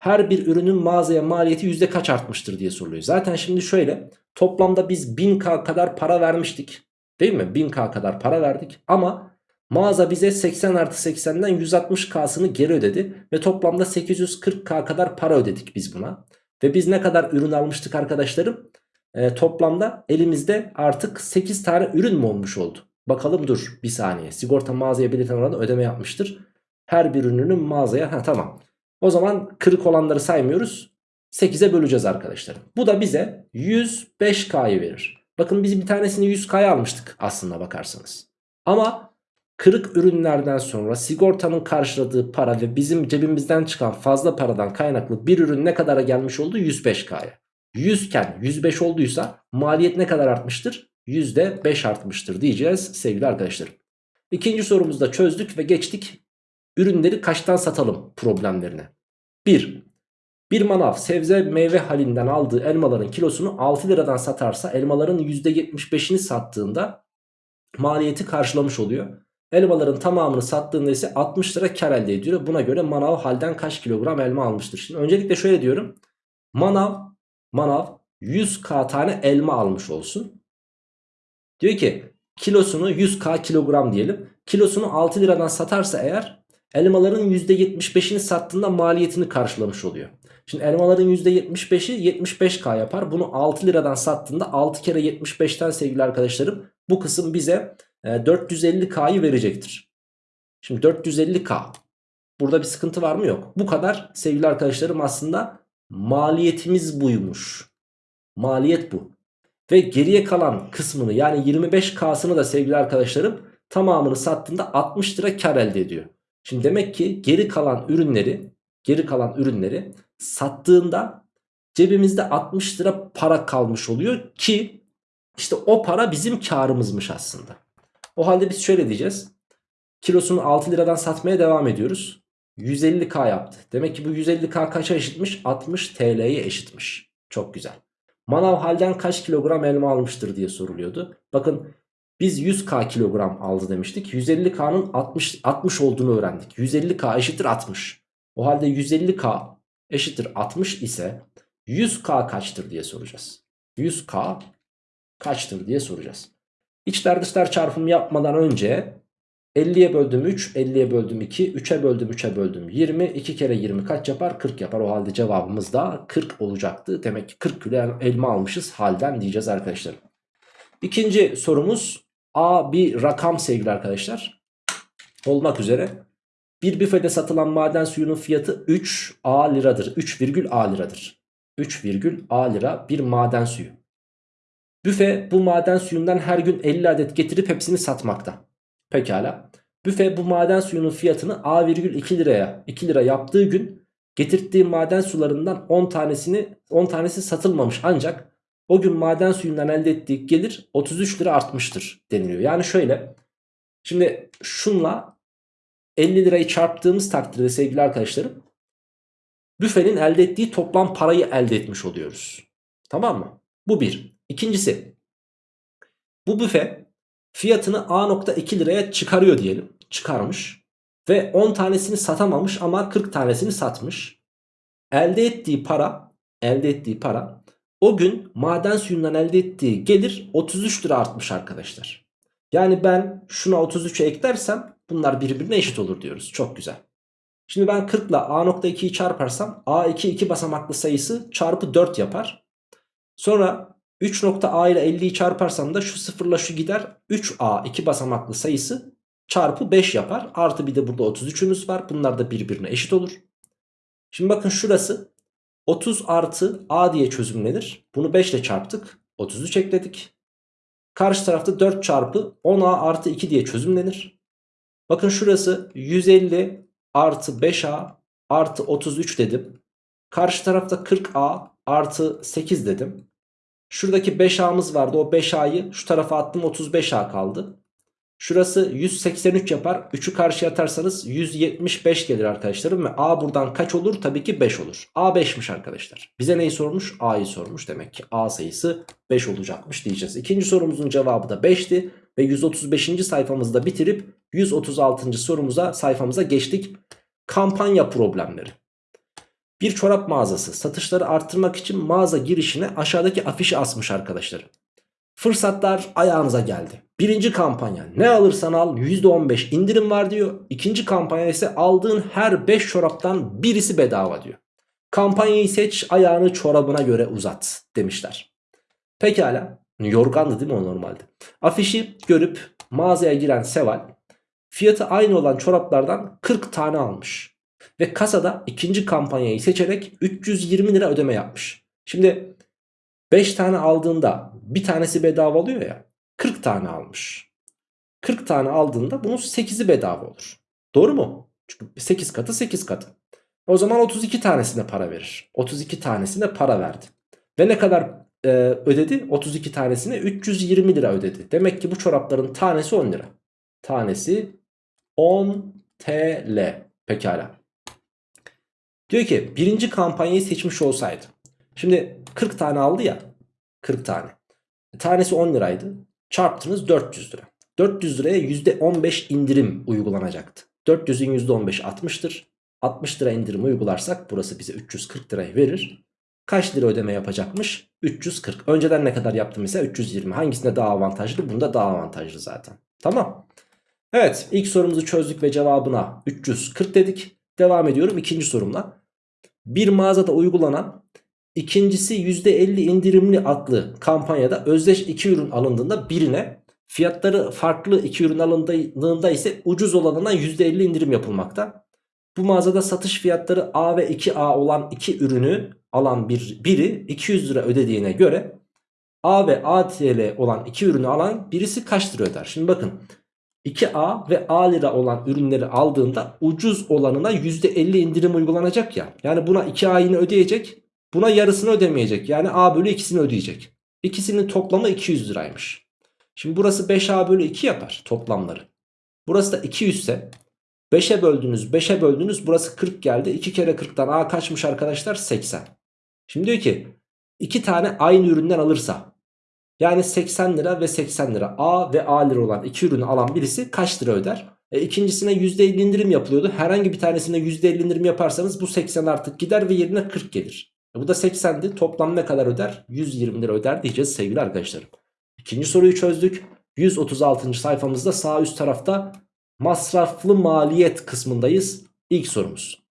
Her bir ürünün mağazaya maliyeti yüzde kaç artmıştır diye soruluyor. Zaten şimdi şöyle toplamda biz 1000k kadar para vermiştik. Değil mi? 1000k kadar para verdik ama mağaza bize 80 artı 80'den 160k'sını geri ödedi. Ve toplamda 840k kadar para ödedik biz buna. Ve biz ne kadar ürün almıştık arkadaşlarım? Ee, toplamda elimizde artık 8 tane ürün mü olmuş oldu? Bakalım dur bir saniye. Sigorta mağazaya belirten oranda ödeme yapmıştır. Her bir ürünün mağazaya ha tamam. O zaman kırık olanları saymıyoruz. 8'e böleceğiz arkadaşlar. Bu da bize 105K'yı verir. Bakın biz bir tanesini 100K'ya almıştık aslında bakarsanız. Ama kırık ürünlerden sonra sigortanın karşıladığı para ve bizim cebimizden çıkan fazla paradan kaynaklı bir ürün ne kadara gelmiş oldu? 105K'ya. 100 iken 105 olduysa maliyet ne kadar artmıştır? %5 artmıştır diyeceğiz sevgili arkadaşlarım. İkinci sorumuzda çözdük ve geçtik ürünleri kaçtan satalım problemlerine. 1. Bir manav sebze meyve halinden aldığı elmaların kilosunu 6 liradan satarsa elmaların %75'ini sattığında maliyeti karşılamış oluyor. Elmaların tamamını sattığında ise 60 lira kar elde ediyor. Buna göre manav halden kaç kilogram elma almıştır? Şimdi öncelikle şöyle diyorum. Manav, manav 100k tane elma almış olsun. Diyor ki kilosunu 100k kilogram diyelim. Kilosunu 6 liradan satarsa eğer elmaların %75'ini sattığında maliyetini karşılamış oluyor. Şimdi elmaların %75'i 75k yapar. Bunu 6 liradan sattığında 6 kere 75'ten sevgili arkadaşlarım bu kısım bize 450k'yı verecektir. Şimdi 450k burada bir sıkıntı var mı yok. Bu kadar sevgili arkadaşlarım aslında maliyetimiz buymuş. Maliyet bu. Ve geriye kalan kısmını yani 25k'sını da sevgili arkadaşlarım tamamını sattığında 60 lira kar elde ediyor. Şimdi demek ki geri kalan ürünleri geri kalan ürünleri sattığında cebimizde 60 lira para kalmış oluyor ki işte o para bizim karımızmış aslında. O halde biz şöyle diyeceğiz. Kilosunu 6 liradan satmaya devam ediyoruz. 150k yaptı. Demek ki bu 150k kaça eşitmiş? 60 TL'ye eşitmiş. Çok güzel. Manav halden kaç kilogram elma almıştır diye soruluyordu. Bakın biz 100k kilogram aldı demiştik. 150k'nın 60, 60 olduğunu öğrendik. 150k eşittir 60. O halde 150k eşittir 60 ise 100k kaçtır diye soracağız. 100k kaçtır diye soracağız. İçler dışlar çarpımı yapmadan önce 50'ye böldüm 3, 50'ye böldüm 2, 3'e böldüm 3'e böldüm 20. 2 kere 20 kaç yapar? 40 yapar. O halde cevabımız da 40 olacaktı. Demek ki 40 kilo elma almışız halden diyeceğiz arkadaşlar. İkinci sorumuz A bir rakam sevgili arkadaşlar. Olmak üzere. Bir büfede satılan maden suyunun fiyatı 3 A liradır. 3 virgül A liradır. 3 virgül A lira bir maden suyu. Büfe bu maden suyundan her gün 50 adet getirip hepsini satmakta. Pekala. Büfe bu maden suyunun fiyatını A virgül 2 liraya 2 lira yaptığı gün getirttiği maden sularından 10 tanesini 10 tanesi satılmamış ancak o gün maden suyundan elde ettiği gelir 33 lira artmıştır deniliyor. Yani şöyle şimdi şunla 50 lirayı çarptığımız takdirde sevgili arkadaşlarım büfenin elde ettiği toplam parayı elde etmiş oluyoruz. Tamam mı? Bu bir. İkincisi bu büfe fiyatını A.2 liraya çıkarıyor diyelim. Çıkarmış ve 10 tanesini satamamış ama 40 tanesini satmış. Elde ettiği para elde ettiği para o gün maden suyundan elde ettiği gelir 33 lira artmış arkadaşlar. Yani ben şuna 33'e eklersem bunlar birbirine eşit olur diyoruz. Çok güzel. Şimdi ben 40 ile A.2'yi çarparsam A2 2 basamaklı sayısı çarpı 4 yapar. Sonra 3.A ile 50'yi çarparsam da şu sıfırla şu gider. 3A 2 basamaklı sayısı çarpı 5 yapar. Artı bir de burada 33'ümüz var. Bunlar da birbirine eşit olur. Şimdi bakın şurası 30 artı A diye çözümlenir. Bunu 5 ile çarptık. 33 ekledik. Karşı tarafta 4 çarpı 10A artı 2 diye çözümlenir. Bakın şurası 150 artı 5A artı 33 dedim. Karşı tarafta 40A artı 8 dedim. Şuradaki 5A'mız vardı. O 5A'yı şu tarafa attım 35A kaldı. Şurası 183 yapar. 3'ü karşıya atarsanız 175 gelir arkadaşlarım. Ve A buradan kaç olur? Tabii ki 5 olur. A 5'miş arkadaşlar. Bize neyi sormuş? A'yı sormuş. Demek ki A sayısı 5 olacakmış diyeceğiz. İkinci sorumuzun cevabı da 5'ti. Ve 135. sayfamızda bitirip 136. sorumuza sayfamıza geçtik. Kampanya problemleri. Bir çorap mağazası satışları arttırmak için mağaza girişine aşağıdaki afişi asmış arkadaşlar. Fırsatlar ayağınıza geldi. Birinci kampanya ne alırsan al %15 indirim var diyor. İkinci kampanya ise aldığın her 5 çoraptan birisi bedava diyor. Kampanyayı seç ayağını çorabına göre uzat demişler. Pekala yorgandı değil mi o normalde? Afişi görüp mağazaya giren Seval fiyatı aynı olan çoraplardan 40 tane almış. Ve kasada ikinci kampanyayı seçerek 320 lira ödeme yapmış. Şimdi 5 tane aldığında bir tanesi bedava oluyor ya 40 tane almış. 40 tane aldığında bunun 8'i bedava olur. Doğru mu? Çünkü 8 katı 8 katı. O zaman 32 tanesine para verir. 32 tanesine para verdi. Ve ne kadar e, ödedi? 32 tanesine 320 lira ödedi. Demek ki bu çorapların tanesi 10 lira. Tanesi 10 TL. Pekala. Diyor ki birinci kampanyayı seçmiş olsaydı. Şimdi 40 tane aldı ya. 40 tane. Tanesi 10 liraydı. Çarptınız 400 lira. 400 liraya %15 indirim uygulanacaktı. 400'ün %15 60'tır. 60 lira indirim uygularsak burası bize 340 lirayı verir. Kaç lira ödeme yapacakmış? 340. Önceden ne kadar yaptım mesela? 320. Hangisinde daha avantajlı? Bunda daha avantajlı zaten. Tamam. Evet ilk sorumuzu çözdük ve cevabına 340 dedik. Devam ediyorum ikinci sorumla. Bir mağazada uygulanan ikincisi %50 indirimli adlı kampanyada özdeş iki ürün alındığında birine fiyatları farklı iki ürün alındığında ise ucuz olanına %50 indirim yapılmakta. Bu mağazada satış fiyatları A ve 2A olan iki ürünü alan bir, biri 200 lira ödediğine göre A ve ATL olan iki ürünü alan birisi kaç lira öder? Şimdi bakın 2A ve A lira olan ürünleri aldığında ucuz olanına %50 indirim uygulanacak ya. Yani buna 2A yine ödeyecek. Buna yarısını ödemeyecek. Yani A bölü ikisini ödeyecek. İkisinin toplamı 200 liraymış. Şimdi burası 5A bölü 2 yapar toplamları. Burası da 200 ise 5'e böldünüz 5'e böldünüz burası 40 geldi. 2 kere 40'tan A kaçmış arkadaşlar 80. Şimdi diyor ki 2 tane aynı üründen alırsa yani 80 lira ve 80 lira A ve A lira olan iki ürünü alan birisi kaç lira öder? E, ikincisine %50 indirim yapılıyordu. Herhangi bir tanesine %50 indirim yaparsanız bu 80 artık gider ve yerine 40 gelir. E, bu da 80'di. Toplam ne kadar öder? 120 lira öder diyeceğiz sevgili arkadaşlarım. İkinci soruyu çözdük. 136. sayfamızda sağ üst tarafta masraflı maliyet kısmındayız. İlk sorumuz.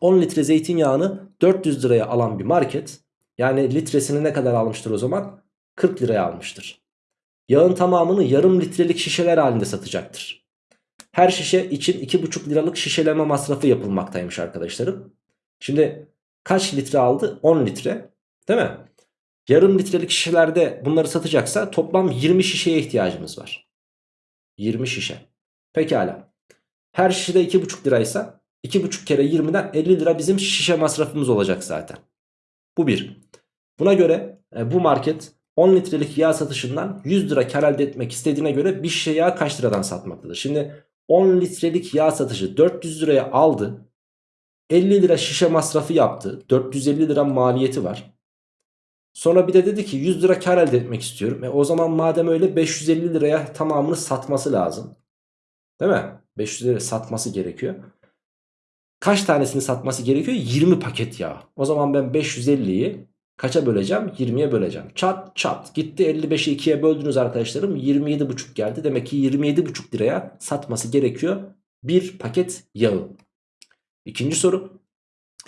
10 litre zeytinyağını 400 liraya alan bir market. Yani litresini ne kadar almıştır o zaman? 40 liraya almıştır. Yağın tamamını yarım litrelik şişeler halinde satacaktır. Her şişe için 2,5 liralık şişeleme masrafı yapılmaktaymış arkadaşlarım. Şimdi kaç litre aldı? 10 litre değil mi? Yarım litrelik şişelerde bunları satacaksa toplam 20 şişeye ihtiyacımız var. 20 şişe. Pekala. Her şişede 2,5 liraysa 2,5 kere 20'den 50 lira bizim şişe masrafımız olacak zaten. Bu bir. Buna göre e, bu market 10 litrelik yağ satışından 100 lira kar elde etmek istediğine göre bir şişe yağ kaç liradan satmaktadır? Şimdi 10 litrelik yağ satışı 400 liraya aldı. 50 lira şişe masrafı yaptı. 450 lira maliyeti var. Sonra bir de dedi ki 100 lira kar elde etmek istiyorum. E o zaman madem öyle 550 liraya tamamını satması lazım. Değil mi? 500 lira satması gerekiyor. Kaç tanesini satması gerekiyor? 20 paket yağ. O zaman ben 550'yi Kaça böleceğim? 20'ye böleceğim. Çat çat gitti 55'i 2'ye böldünüz arkadaşlarım 27,5 geldi. Demek ki 27,5 liraya satması gerekiyor bir paket yağı. İkinci soru.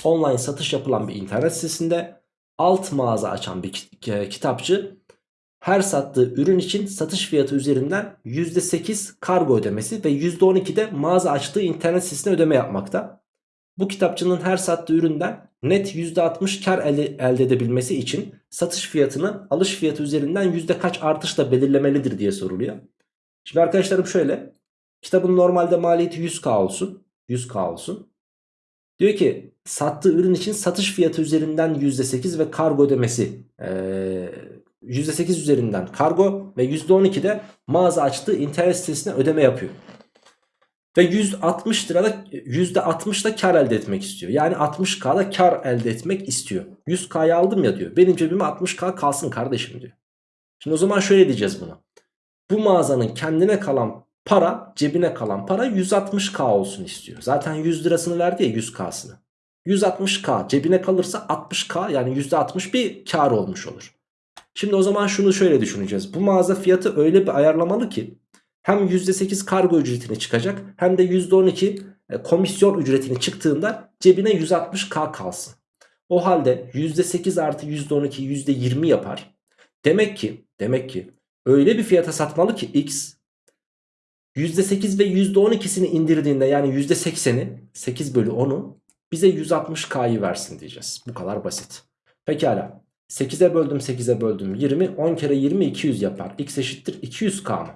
Online satış yapılan bir internet sitesinde alt mağaza açan bir kitapçı her sattığı ürün için satış fiyatı üzerinden %8 kargo ödemesi ve %12 de mağaza açtığı internet sitesine ödeme yapmakta. Bu kitapçının her sattığı üründen net %60 kar elde, edebilmesi için satış fiyatını alış fiyatı üzerinden yüzde kaç artışla belirlemelidir diye soruluyor. Şimdi arkadaşlarım şöyle. Kitabın normalde maliyeti 100k olsun. 100k olsun. Diyor ki sattığı ürün için satış fiyatı üzerinden %8 ve kargo ödemesi ee, %8 üzerinden kargo ve %12 de mağaza açtığı internet sitesine ödeme yapıyor. Ve 160 lirada %60 da kar elde etmek istiyor. Yani 60k'da kar elde etmek istiyor. 100k'yı aldım ya diyor. Benim cebime 60k kalsın kardeşim diyor. Şimdi o zaman şöyle diyeceğiz buna. Bu mağazanın kendine kalan para cebine kalan para 160k olsun istiyor. Zaten 100 lirasını verdi ya 100k'sını. 160k cebine kalırsa 60k yani %60 bir kar olmuş olur. Şimdi o zaman şunu şöyle düşüneceğiz. Bu mağaza fiyatı öyle bir ayarlamalı ki hem %8 kargo ücretini çıkacak hem de %12 e, komisyon ücretini çıktığında cebine 160k kalsın. O halde %8 artı %12 %20 yapar. Demek ki demek ki öyle bir fiyata satmalı ki X %8 ve %12'sini indirdiğinde yani %80'i 8 bölü 10'u bize 160K'yı versin diyeceğiz. Bu kadar basit. Pekala. 8'e böldüm 8'e böldüm 20 10 kere 20 200 yapar. X eşittir 200K mı?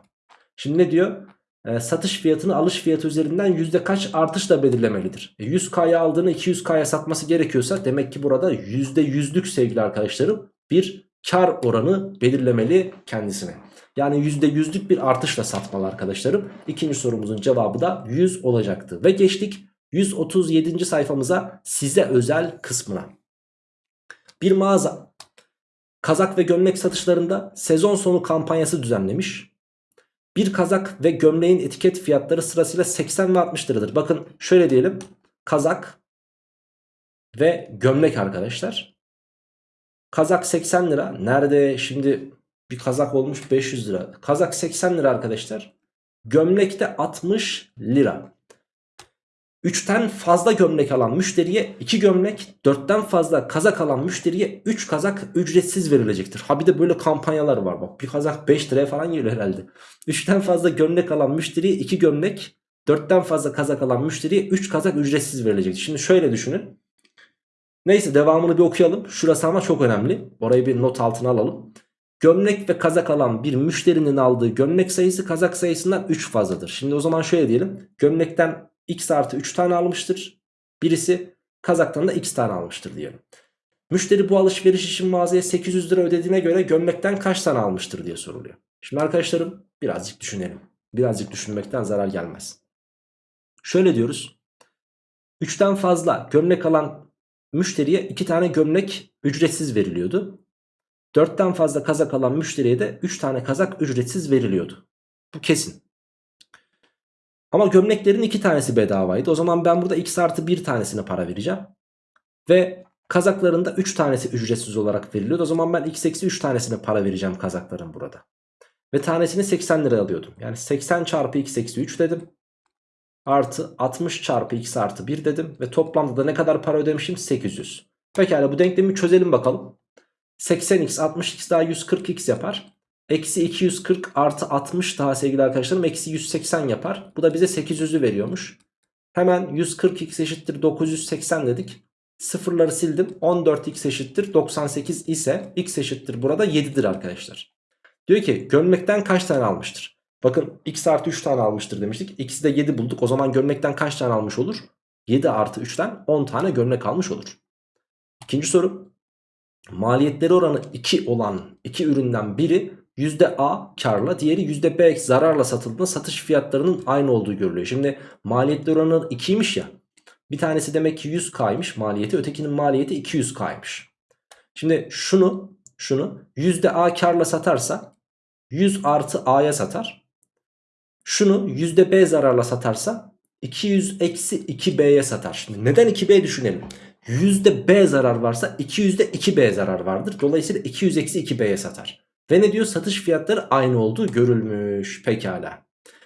Şimdi ne diyor? E, satış fiyatını alış fiyatı üzerinden yüzde kaç artışla belirlemelidir. E, 100K'ya aldığını 200K'ya satması gerekiyorsa demek ki burada %100'lük sevgili arkadaşlarım bir kar oranı belirlemeli kendisine. Yani %100'lük bir artışla satmalı arkadaşlarım. İkinci sorumuzun cevabı da 100 olacaktı. Ve geçtik 137. sayfamıza size özel kısmına. Bir mağaza kazak ve gömlek satışlarında sezon sonu kampanyası düzenlemiş. Bir kazak ve gömleğin etiket fiyatları sırasıyla 80 ve 60 liradır. Bakın şöyle diyelim. Kazak ve gömlek arkadaşlar. Kazak 80 lira. Nerede şimdi bir kazak olmuş 500 lira. Kazak 80 lira arkadaşlar. Gömlek de 60 lira. 3'ten fazla gömlek alan müşteriye 2 gömlek, 4'ten fazla kazak alan müşteriye 3 kazak ücretsiz verilecektir. Ha bir de böyle kampanyalar var bak. Bir kazak 5 liraya falan geliyor herhalde. 3'ten fazla gömlek alan müşteriye 2 gömlek, 4'ten fazla kazak alan müşteriye 3 kazak ücretsiz verilecektir. Şimdi şöyle düşünün. Neyse devamını bir okuyalım. Şurası ama çok önemli. Orayı bir not altına alalım. Gömlek ve kazak alan bir müşterinin aldığı gömlek sayısı kazak sayısından 3 fazladır. Şimdi o zaman şöyle diyelim. Gömlekten x artı 3 tane almıştır. Birisi kazaktan da x tane almıştır diyelim. Müşteri bu alışveriş için mağazaya 800 lira ödediğine göre gömlekten kaç tane almıştır diye soruluyor. Şimdi arkadaşlarım birazcık düşünelim. Birazcık düşünmekten zarar gelmez. Şöyle diyoruz. 3'ten fazla gömlek alan müşteriye 2 tane gömlek ücretsiz veriliyordu. 4'ten fazla kazak alan müşteriye de 3 tane kazak ücretsiz veriliyordu. Bu kesin. Ama gömleklerin 2 tanesi bedavaydı. O zaman ben burada x artı 1 tanesine para vereceğim. Ve kazakların da 3 tanesi ücretsiz olarak veriliyordu. O zaman ben x eksi 3 tanesine para vereceğim kazakların burada. Ve tanesini 80 lira alıyordum. Yani 80 çarpı x eksi 3 dedim. Artı 60 çarpı x artı 1 dedim. Ve toplamda da ne kadar para ödemişim? 800. Pekala bu denklemi çözelim bakalım. 80x 60x daha 140x yapar. Eksi 240 artı 60 daha sevgili arkadaşlarım eksi 180 yapar. Bu da bize 800'ü veriyormuş. Hemen 140x eşittir 980 dedik. Sıfırları sildim. 14x eşittir 98 ise x eşittir burada 7'dir arkadaşlar. Diyor ki gömlekten kaç tane almıştır? Bakın x artı 3 tane almıştır demiştik. X'i de 7 bulduk. O zaman gömlekten kaç tane almış olur? 7 artı 3'ten 10 tane gömlek almış olur. İkinci soru. Maliyetleri oranı 2 olan iki üründen biri %A karla diğeri %B zararla satıldığında satış fiyatlarının aynı olduğu görülüyor. Şimdi maliyetleri oranı 2'ymiş ya. Bir tanesi demek ki 100K'ymış maliyeti ötekinin maliyeti 200K'ymış. Şimdi şunu şunu %A karla satarsa 100 artı A'ya satar. Şunu %B zararla satarsa 200 eksi 2B'ye satar. Şimdi neden 2B düşünelim. B zarar varsa 200'de 2B zarar vardır. Dolayısıyla 200 eksi 2B'ye satar. Ve ne diyor? Satış fiyatları aynı olduğu görülmüş. Pekala.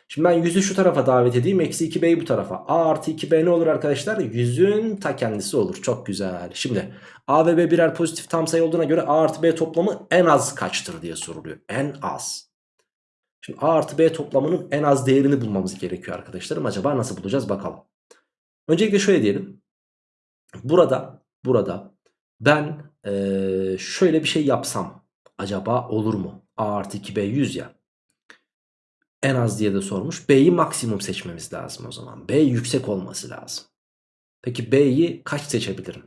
Şimdi ben 100'ü şu tarafa davet edeyim. Eksi 2B'yi bu tarafa. A artı 2B ne olur arkadaşlar? 100'ün ta kendisi olur. Çok güzel. Şimdi A ve B birer pozitif tam sayı olduğuna göre A artı B toplamı en az kaçtır diye soruluyor. En az. Şimdi A artı B toplamının en az değerini bulmamız gerekiyor arkadaşlarım. Acaba nasıl bulacağız bakalım. Öncelikle şöyle diyelim. Burada burada ben ee, şöyle bir şey yapsam acaba olur mu? A artı 2B 100 ya. En az diye de sormuş. B'yi maksimum seçmemiz lazım o zaman. B yüksek olması lazım. Peki B'yi kaç seçebilirim?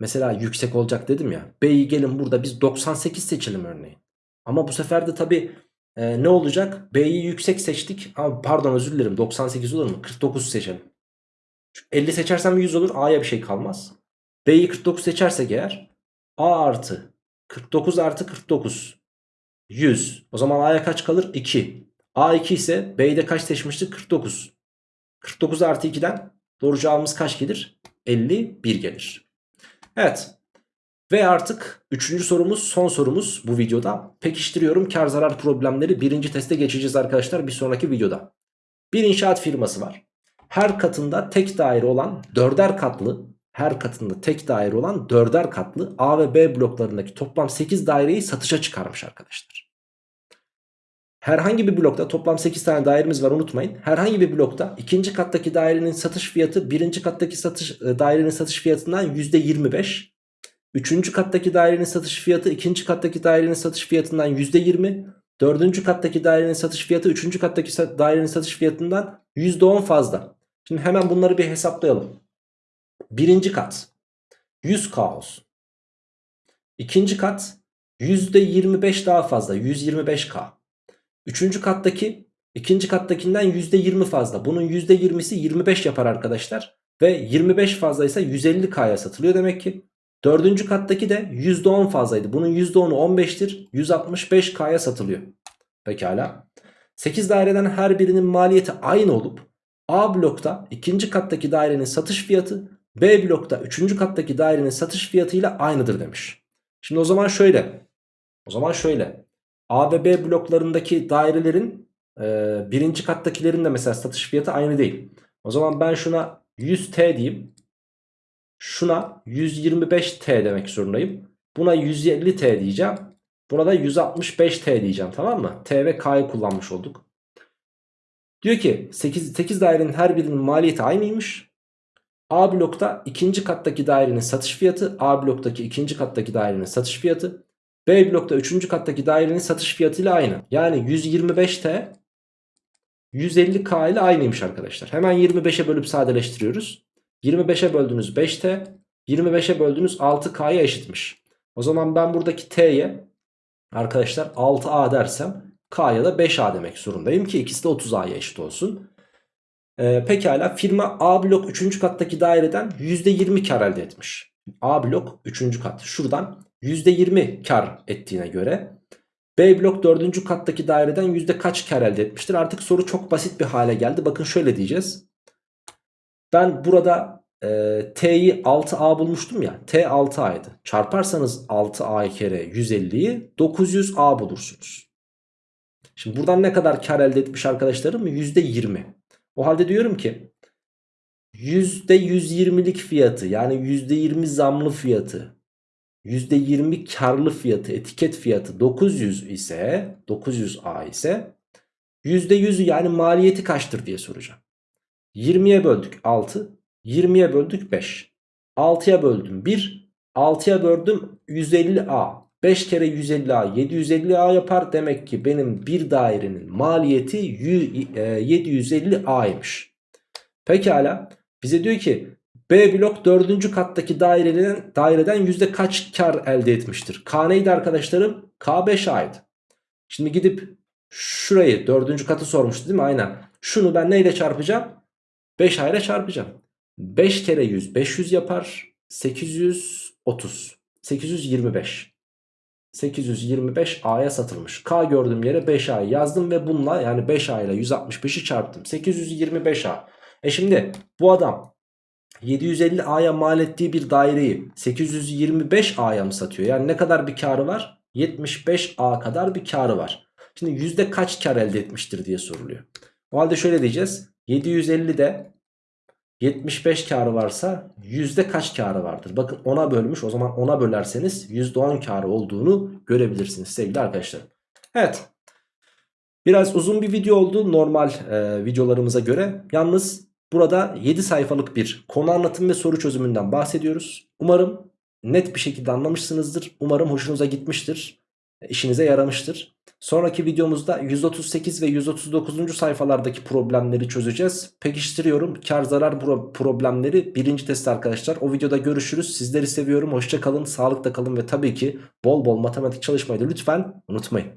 Mesela yüksek olacak dedim ya. B'yi gelin burada biz 98 seçelim örneğin. Ama bu sefer de tabii e, ne olacak? B'yi yüksek seçtik. Ama pardon özür dilerim 98 olur mu? 49 seçelim. 50 seçersem 100 olur. A'ya bir şey kalmaz. B'yi 49 seçersek eğer A artı 49 artı 49 100. O zaman A'ya kaç kalır? 2. A 2 ise B'yi de kaç seçmiştik? 49. 49 artı 2'den doğru cevabımız kaç gelir? 51 gelir. Evet. Ve artık üçüncü sorumuz son sorumuz bu videoda. Pekiştiriyorum kar zarar problemleri birinci teste geçeceğiz arkadaşlar bir sonraki videoda. Bir inşaat firması var. Her katında tek daire olan dörder katlı her katında tek daire olan dörder katlı A ve B bloklarındaki toplam 8 daireyi satışa çıkarmış arkadaşlar. Herhangi bir blokta toplam 8 tane dairemiz var unutmayın. Herhangi bir blokta ikinci kattaki dairenin satış fiyatı birinci kattaki satış e, dairenin satış fiyatından %25. Üçüncü kattaki dairenin satış fiyatı ikinci kattaki dairenin satış fiyatından %20. Dördüncü kattaki dairenin satış fiyatı üçüncü kattaki dairenin satış fiyatından %10 fazla. Şimdi hemen bunları bir hesaplayalım. Birinci kat 100k olsun. İkinci kat %25 daha fazla 125k. Üçüncü kattaki ikinci kattakinden %20 fazla. Bunun %20'si 25 yapar arkadaşlar. Ve 25 fazlaysa 150k'ya satılıyor demek ki. Dördüncü kattaki de %10 fazlaydı. Bunun %10'u 15'tir. 165k'ya satılıyor. Pekala. 8 daireden her birinin maliyeti aynı olup A blokta ikinci kattaki dairenin satış fiyatı B blokta üçüncü kattaki dairenin satış fiyatıyla aynıdır demiş. Şimdi o zaman şöyle. O zaman şöyle. A ve B bloklarındaki dairelerin e, birinci kattakilerin de mesela satış fiyatı aynı değil. O zaman ben şuna 100T diyeyim. Şuna 125T demek zorundayım. Buna 150T diyeceğim. Buna da 165T diyeceğim tamam mı? T ve K'yı kullanmış olduk. Diyor ki 8, 8 dairenin her birinin maliyeti aynıymış. A blokta ikinci kattaki dairenin satış fiyatı A bloktaki ikinci kattaki dairenin satış fiyatı B blokta üçüncü kattaki dairenin satış fiyatı ile aynı. Yani 125T 150K ile aynıymış arkadaşlar. Hemen 25'e bölüp sadeleştiriyoruz. 25'e böldüğünüz 5T 25'e böldüğünüz 6K'ya eşitmiş. O zaman ben buradaki T'ye arkadaşlar 6A dersem K'ya da 5A demek zorundayım ki ikisi de 30A'ya eşit olsun. Ee, pekala firma A blok 3. kattaki daireden %20 kar elde etmiş. A blok 3. kat şuradan %20 kar ettiğine göre B blok 4. kattaki daireden yüzde kaç kar elde etmiştir? Artık soru çok basit bir hale geldi. Bakın şöyle diyeceğiz. Ben burada e, T'yi 6A bulmuştum ya. T 6A'ydı. Çarparsanız 6A kere 150'yi 900A bulursunuz. Şimdi buradan ne kadar kar elde etmiş arkadaşlarım? %20. O halde diyorum ki %120'lik fiyatı yani %20 zamlı fiyatı %20 karlı fiyatı etiket fiyatı 900 ise 900A ise %100'ü yani maliyeti kaçtır diye soracağım. 20'ye böldük 6 20'ye böldük 5 6'ya böldüm 1 6'ya böldüm 150A 5 kere 150A 750A yapar demek ki benim bir dairenin maliyeti 750A'ymış. E, Pekala bize diyor ki B blok 4. kattaki daireden, daireden yüzde kaç kar elde etmiştir? K neydi arkadaşlarım? K 5 a'ydı. Şimdi gidip şurayı 4. katı sormuştu değil mi? Aynen. Şunu ben neyle çarpacağım? 5 a ile çarpacağım. 5 kere 100 500 yapar. 830. 825. 825 A'ya satılmış. K gördüğüm yere 5 A'yı yazdım ve bununla yani 5 A ile 165'i çarptım. 825 A. E şimdi bu adam 750 A'ya mal ettiği bir daireyi 825 A'ya mı satıyor? Yani ne kadar bir karı var? 75 A kadar bir karı var. Şimdi yüzde kaç kar elde etmiştir diye soruluyor. O halde şöyle diyeceğiz. 750'de 75 karı varsa yüzde kaç karı vardır? Bakın 10'a bölmüş o zaman 10'a bölerseniz %10 karı olduğunu görebilirsiniz sevgili arkadaşlarım. Evet biraz uzun bir video oldu normal e, videolarımıza göre. Yalnız burada 7 sayfalık bir konu anlatım ve soru çözümünden bahsediyoruz. Umarım net bir şekilde anlamışsınızdır. Umarım hoşunuza gitmiştir. işinize yaramıştır. Sonraki videomuzda 138 ve 139. sayfalardaki problemleri çözeceğiz. Pekiştiriyorum. Kar zarar problemleri birinci test arkadaşlar. O videoda görüşürüz. Sizleri seviyorum. Hoşça kalın, sağlıkla kalın ve tabii ki bol bol matematik çalışmayı da lütfen unutmayın.